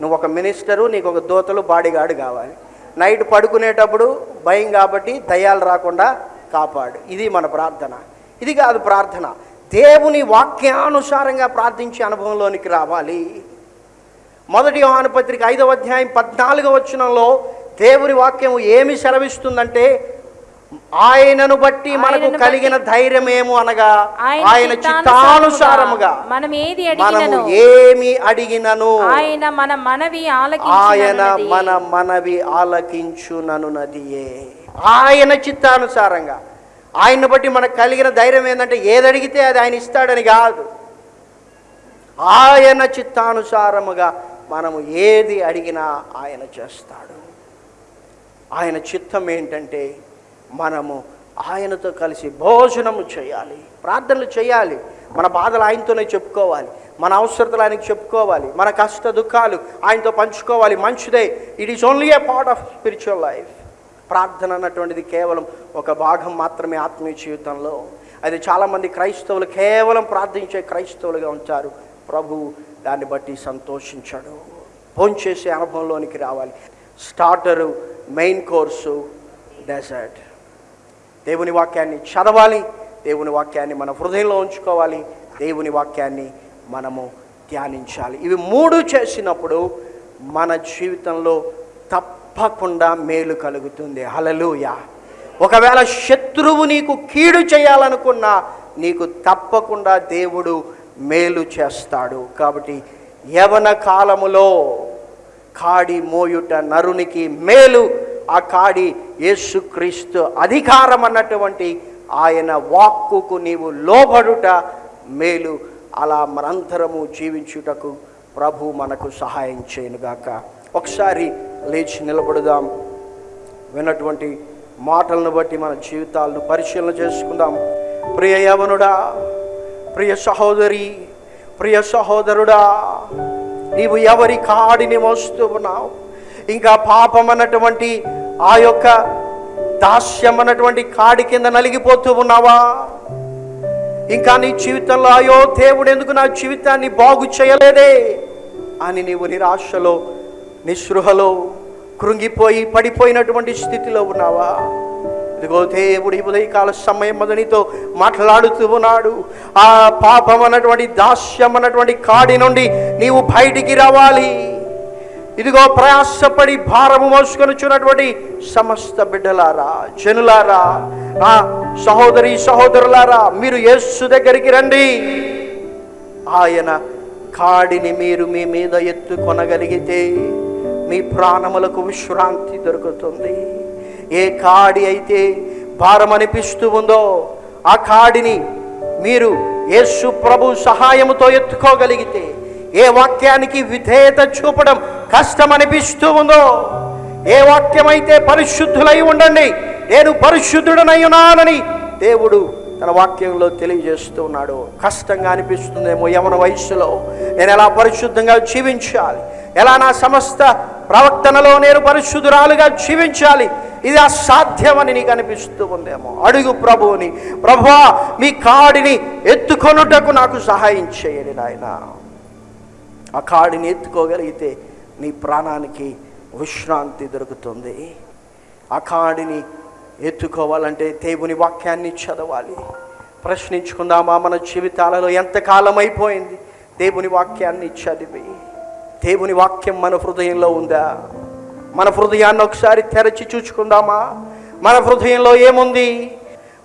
నువ్వు ఒక మినిస్టరు నీకు ఒక దూతలు బాడీగార్డు కావాలి. నైట్ పడుకునేటప్పుడు భయం కాబట్టి దయ్యాలు రాకుండా కాపాడు. ఇది మన ప్రార్థన. ఇది కాదు ప్రార్థన. దేవుని వాక్యానుసారంగా ప్రార్థించే అనుభవంలోనికి రావాలి. మొదటి యోహాను పత్రిక ఐదవ అధ్యాయం పద్నాలుగవ వచనంలో దేవుని వాక్యం ఏమి సెలవిస్తుందంటే ఆయనను బట్టి మనకు కలిగిన ధైర్యమేము అనగా ఆయన చిత్తానుసారముగా మనం ఏది మనము అడిగినను ఏమి అడిగినను ఆయన మన మనవి ఆయన. మన మనవి ఆలకించుననున్నదియే. ఆయన చిత్తానుసారంగా ఆయన్ని బట్టి మనకు కలిగిన ధైర్యం ఏంటంటే ఏది అడిగితే అది ఆయన ఇస్తాడని కాదు. ఆయన చిత్తానుసారముగా మనము ఏది అడిగినా ఆయన చేస్తాడు. ఆయన చిత్తం ఏంటంటే మనము ఆయనతో కలిసి భోజనము చేయాలి ప్రార్థనలు చేయాలి. మన బాధలు ఆయనతోనే చెప్పుకోవాలి మన అవసరతలు ఆయనకి చెప్పుకోవాలి మన కష్ట దుఃఖాలు ఆయనతో పంచుకోవాలి. మంచిదే. It is only a part of spiritual life ప్రార్థన అన్నటువంటిది కేవలం ఒక భాగం మాత్రమే ఆత్మీయ జీవితంలో. అది చాలామంది క్రైస్తవులు కేవలం ప్రార్థించే క్రైస్తవులుగా ఉంటారు. ప్రభు దాన్ని బట్టి సంతోషించాడు. భోంచేసే అనుభవంలోనికి రావాలి. Starter main course dessert. దేవుని వాక్యాన్ని చదవాలి దేవుని వాక్యాన్ని మన హృదయంలో ఉంచుకోవాలి దేవుని వాక్యాన్ని మనము ధ్యానించాలి. ఇవి మూడు చేసినప్పుడు మన జీవితంలో తప్పకుండా మేలు కలుగుతుంది. హలలుయ ఒకవేళ శత్రువు నీకు కీడు చేయాలనుకున్నా నీకు తప్పకుండా దేవుడు మేలు చేస్తాడు. కాబట్టి యవన కాలములో కాడి మోయుట నరునికి మేలు ఆ కాడి యేసుక్రీస్తు అధికారం అన్నటువంటి ఆయన వాక్కుకు నీవు లోబడుట మేలు. అలా మనంతరము జీవించుటకు ప్రభు మనకు సహాయం చేయనుగాక. ఒకసారి లేచి నిలబడుదాం. విన్నటువంటి మాటలను బట్టి మన జీవితాలను పరిశీలన చేసుకుందాం. ప్రియ యవనుడా ప్రియ సహోదరి ప్రియ సహోదరుడా నీవు ఎవరి కాడిని మోస్తూ ఉన్నావు? ఇంకా పాపం అన్నటువంటి ఆ యొక్క దాస్యం అన్నటువంటి కాడి కింద నలిగిపోతూ ఉన్నావా? ఇంకా నీ జీవితంలో అయ్యో దేవుడు ఎందుకు నా జీవితాన్ని బాగు చేయలేదే? అని నీవు నిరాశలో నిస్పృహలో కృంగిపోయి పడిపోయినటువంటి స్థితిలో ఉన్నావా? ఇదిగో దేవుడు ఈ ఉదయకాల సమయం మొదనితో మాట్లాడుతూ ఉన్నాడు. ఆ పాపం అన్నటువంటి దాస్యం అన్నటువంటి కాడి నుండి నీవు బయటికి రావాలి. ఇదిగో ప్రయాసపడి భారము మోసుకొనుచున్నటువంటి సమస్త బిడ్డలారా జనులారా నా సహోదరి సహోదరులారా మీరు యేసు దగ్గరికి రండి. ఆయన కాడిని మీరు మీ మీద ఎత్తుకొనగలిగితే మీ ప్రాణములకు విశ్రాంతి దొరుకుతుంది. ఏ కాడి అయితే భారం అనిపిస్తూ ఉందో ఆ కాడిని మీరు యేసు ప్రభు సహాయముతో ఎత్తుకోగలిగితే ఏ వాక్యానికి విధేయత చూపడం కష్టం అనిపిస్తూ ఉందో ఏ వాక్యమైతే పరిశుద్ధులై ఉండండి నేను పరిశుద్ధుడనై ఉన్నానని దేవుడు తన వాక్యంలో తెలియజేస్తూ ఉన్నాడు. కష్టంగా అనిపిస్తుందేమో యవన వయస్సులో. నేను ఎలా పరిశుద్ధంగా జీవించాలి? ఎలా నా సమస్త ప్రవర్తనలో నేను పరిశుద్ధురాలుగా జీవించాలి? ఇది అసాధ్యమని నీకు అనిపిస్తూ ఉందేమో. అడుగు ప్రభువుని ప్రభువా మీ కాడిని ఎత్తుకొనుటకు నాకు సహాయం చేయండి నాయన. ఆ కాడిని ఎత్తుకోగలిగితే నీ ప్రాణానికి విశ్రాంతి దొరుకుతుంది. ఆ కాడిని ఎత్తుకోవాలంటే దేవుని వాక్యాన్ని చదవాలి. ప్రశ్నించుకుందామా మన జీవితాలలో ఎంతకాలం అయిపోయింది దేవుని వాక్యాన్ని చదివి. దేవుని వాక్యం మన హృదయంలో ఉందా? మన హృదయాన్ని ఒకసారి తెరచి చూచుకుందామా? మన హృదయంలో ఏముంది?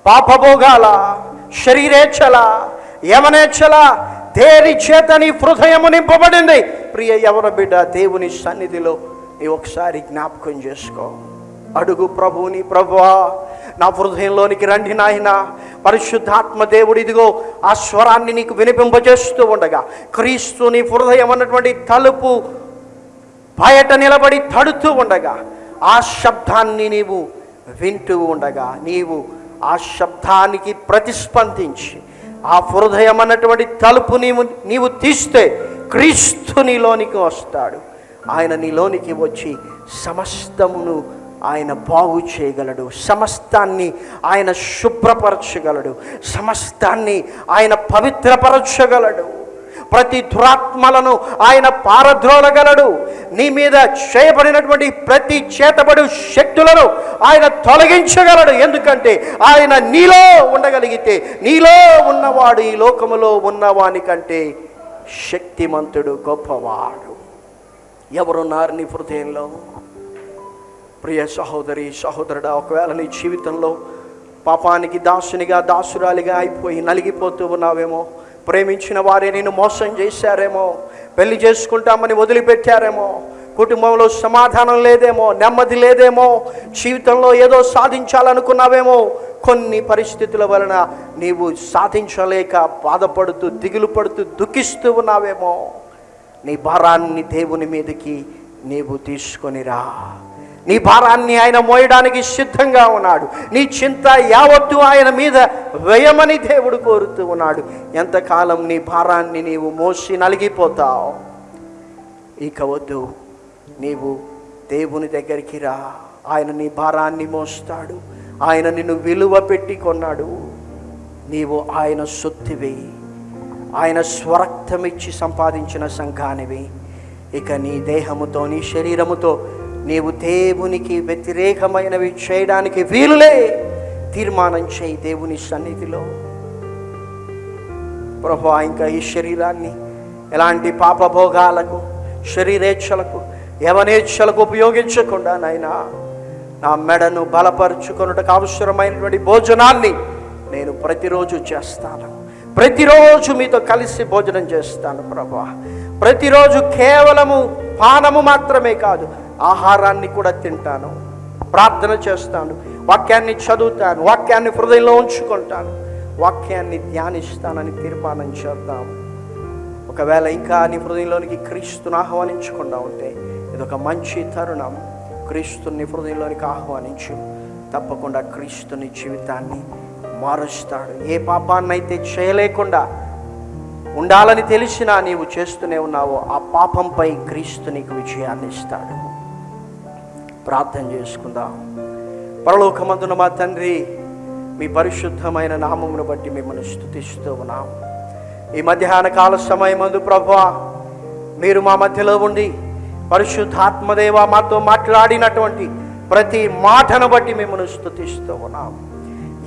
పాపభోగాల శరీరేచ్ఛల యమనేచ్ఛల దేని చేత నీ హృదయము నింపబడింది. ప్రియ యవన బిడ్డ దేవుని సన్నిధిలో నీ ఒకసారి జ్ఞాపకం చేసుకో. అడుగు ప్రభువుని ప్రభువా నా హృదయంలోనికి రండి నాయన. పరిశుద్ధాత్మ దేవుడు ఇదిగో ఆ స్వరాన్ని నీకు వినిపింపజేస్తూ ఉండగా క్రీస్తు నీ హృదయం అన్నటువంటి తలుపు బయట నిలబడి తడుతూ ఉండగా ఆ శబ్దాన్ని నీవు వింటూ ఉండగా నీవు ఆ శబ్దానికి ప్రతిస్పందించి ఆ హృదయం అన్నటువంటి తలుపు నీవు నీవు తీస్తే క్రీస్తు నీలోనికి వస్తాడు. ఆయన నీలోనికి వచ్చి సమస్తమును ఆయన బాగు చేయగలడు. సమస్తాన్ని ఆయన శుభ్రపరచగలడు. సమస్తాన్ని ఆయన పవిత్రపరచగలడు. ప్రతి దురాత్మలను ఆయన పారద్రోలగలడు. నీ మీద చేయబడినటువంటి ప్రతి చేతబడు శక్తులను ఆయన తొలగించగలడు. ఎందుకంటే ఆయన నీలో ఉండగలిగితే నీలో ఉన్నవాడు ఈ లోకములో ఉన్నవాని కంటే శక్తిమంతుడు గొప్పవాడు. ఎవరున్నారు నీ హృదయంలో? ప్రియ సహోదరి సహోదరుడా ఒకవేళ నీ జీవితంలో పాపానికి దాసునిగా దాసురాలిగా అయిపోయి నలిగిపోతూ ఉన్నావేమో ప్రేమించిన వారే నేను మోసం చేశారేమో. పెళ్ళి చేసుకుంటామని వదిలిపెట్టారేమో. కుటుంబంలో సమాధానం లేదేమో నెమ్మది లేదేమో. జీవితంలో ఏదో సాధించాలనుకున్నావేమో. కొన్ని పరిస్థితుల వలన నీవు సాధించలేక బాధపడుతూ దిగులు పడుతూ దుఃఖిస్తూ ఉన్నావేమో. నీ భారాన్ని దేవుని మీదకి నీవు తీసుకొనిరా నీ భారాన్ని ఆయన మోయడానికి సిద్ధంగా ఉన్నాడు. నీ చింత యావత్తు ఆయన మీద వ్యయమని దేవుడు కోరుతూ ఉన్నాడు. ఎంతకాలం నీ భారాన్ని నీవు మోసి నలిగిపోతావు? ఇక వద్దు. నీవు దేవుని దగ్గరికి రా. ఆయన నీ భారాన్ని మోస్తాడు. ఆయన నిన్ను విలువ పెట్టి కొన్నాడు. నీవు ఆయన సొత్తివి ఆయన స్వరక్తమిచ్చి సంపాదించిన సంఘానివి. ఇక నీ దేహముతో నీ శరీరముతో నీవు దేవునికి వ్యతిరేకమైనవి చేయడానికి వీలులే. తీర్మానం చేయి దేవుని సన్నిధిలో. ప్రభు ఇంకా ఈ శరీరాన్ని ఎలాంటి పాపభోగాలకు శరీరేచ్ఛలకు యవనేచ్ఛలకు ఉపయోగించకుండా నాయన నా మెడను బలపరుచుకొనుటకు అవసరమైనటువంటి భోజనాన్ని నేను ప్రతిరోజు చేస్తాను. ప్రతిరోజు మీతో కలిసి భోజనం చేస్తాను ప్రభా. ప్రతిరోజు కేవలము పానము మాత్రమే కాదు ఆహారాన్ని కూడా తింటాను ప్రార్థన చేస్తాను వాక్యాన్ని చదువుతాను వాక్యాన్ని హృదయంలో ఉంచుకుంటాను వాక్యాన్ని ధ్యానిస్తానని తీర్మానం చేద్దాం. ఒకవేళ ఇంకా నీ హృదయంలోనికి క్రీస్తుని ఆహ్వానించకుండా ఉంటే ఇది ఒక మంచి తరుణం. క్రీస్తుని హృదయంలోనికి ఆహ్వానించు. తప్పకుండా క్రీస్తుని జీవితాన్ని మారుస్తాడు. ఏ పాపాన్నైతే చేయలేకుండా ఉండాలని తెలిసినా నీవు చేస్తూనే ఉన్నావో ఆ పాపంపై క్రీస్తు నీకు విజయాన్ని ఇస్తాడు. ప్రార్థన చేసుకుందాం. పరలోకమందున మా తండ్రి మీ పరిశుద్ధమైన నామమును బట్టి మిమ్మల్ని స్థుతిస్తూ ఉన్నాం. ఈ మధ్యాహ్న కాల సమయమందు ప్రభా మీరు మా మధ్యలో ఉండి పరిశుద్ధాత్మదేవ మాతో మాట్లాడినటువంటి ప్రతి మాటను బట్టి మిమ్మల్ని స్థుతిస్తూ ఉన్నాం.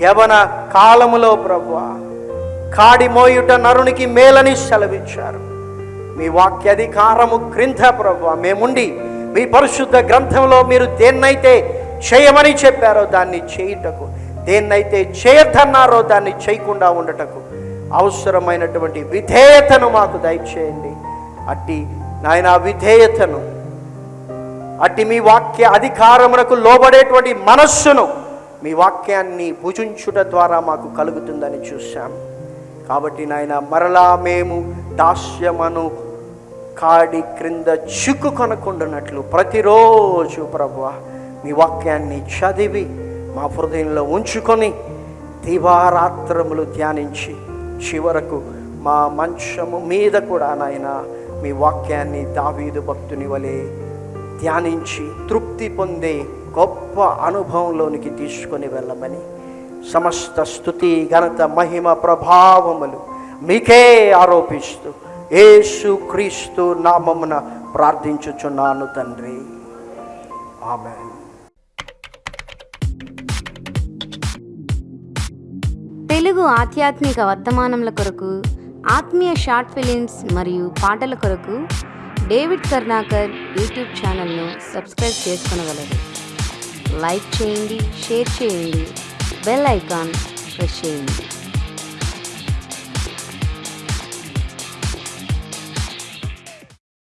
యవన కాలములో ప్రభు కాడి మోయుట నరునికి మేలని సెలవిచ్చారు. మీ వాక్య అధికారము క్రింద ప్రభు మేముండి మీ పరిశుద్ధ గ్రంథంలో మీరు దేన్నైతే చేయమని చెప్పారో దాన్ని చేయుటకు దేన్నైతే చేయొద్దన్నారో దాన్ని చేయకుండా ఉండటకు అవసరమైనటువంటి విధేయతను మాకు దయచేయండి. అట్టి నాయన విధేయతను అట్టి మీ వాక్య అధికారమునకు లోబడేటువంటి మనస్సును మీ వాక్యాన్ని భుజించుట ద్వారా మాకు కలుగుతుందని చూశాం. కాబట్టి నాయన మరలా మేము దాస్యమను కాడి క్రింద చిక్కు కొనకుండానట్లు ప్రతిరోజు ప్రభు మీ వాక్యాన్ని చదివి మా హృదయంలో ఉంచుకొని దివారాత్రములు ధ్యానించి చివరకు మా మంచము మీద కూడా నాయన మీ వాక్యాన్ని దావీదు భక్తుని వలె ధ్యానించి తృప్తి పొందే గొప్ప అనుభవంలోనికి తీసుకొని వెళ్ళమని సమస్త స్థుతి ఘనత మహిమ ప్రభావములు మీకే ఆరోపిస్తూ యేసు క్రీస్తు నామమున ప్రార్థించుచున్నాను తండ్రి. ఆమె తెలుగు ఆధ్యాత్మిక వర్తమానముల కొరకు ఆత్మీయ షార్ట్ ఫిలిమ్స్ మరియు పాటల కొరకు డేవిడ్ కర్ణాకర్ యూట్యూబ్ ఛానల్ను సబ్స్క్రైబ్ చేసుకునగలరు. లైక్ చేయండి షేర్ చేయండి బెల్ ఐకాన్ ప్రెస్ చేయండి.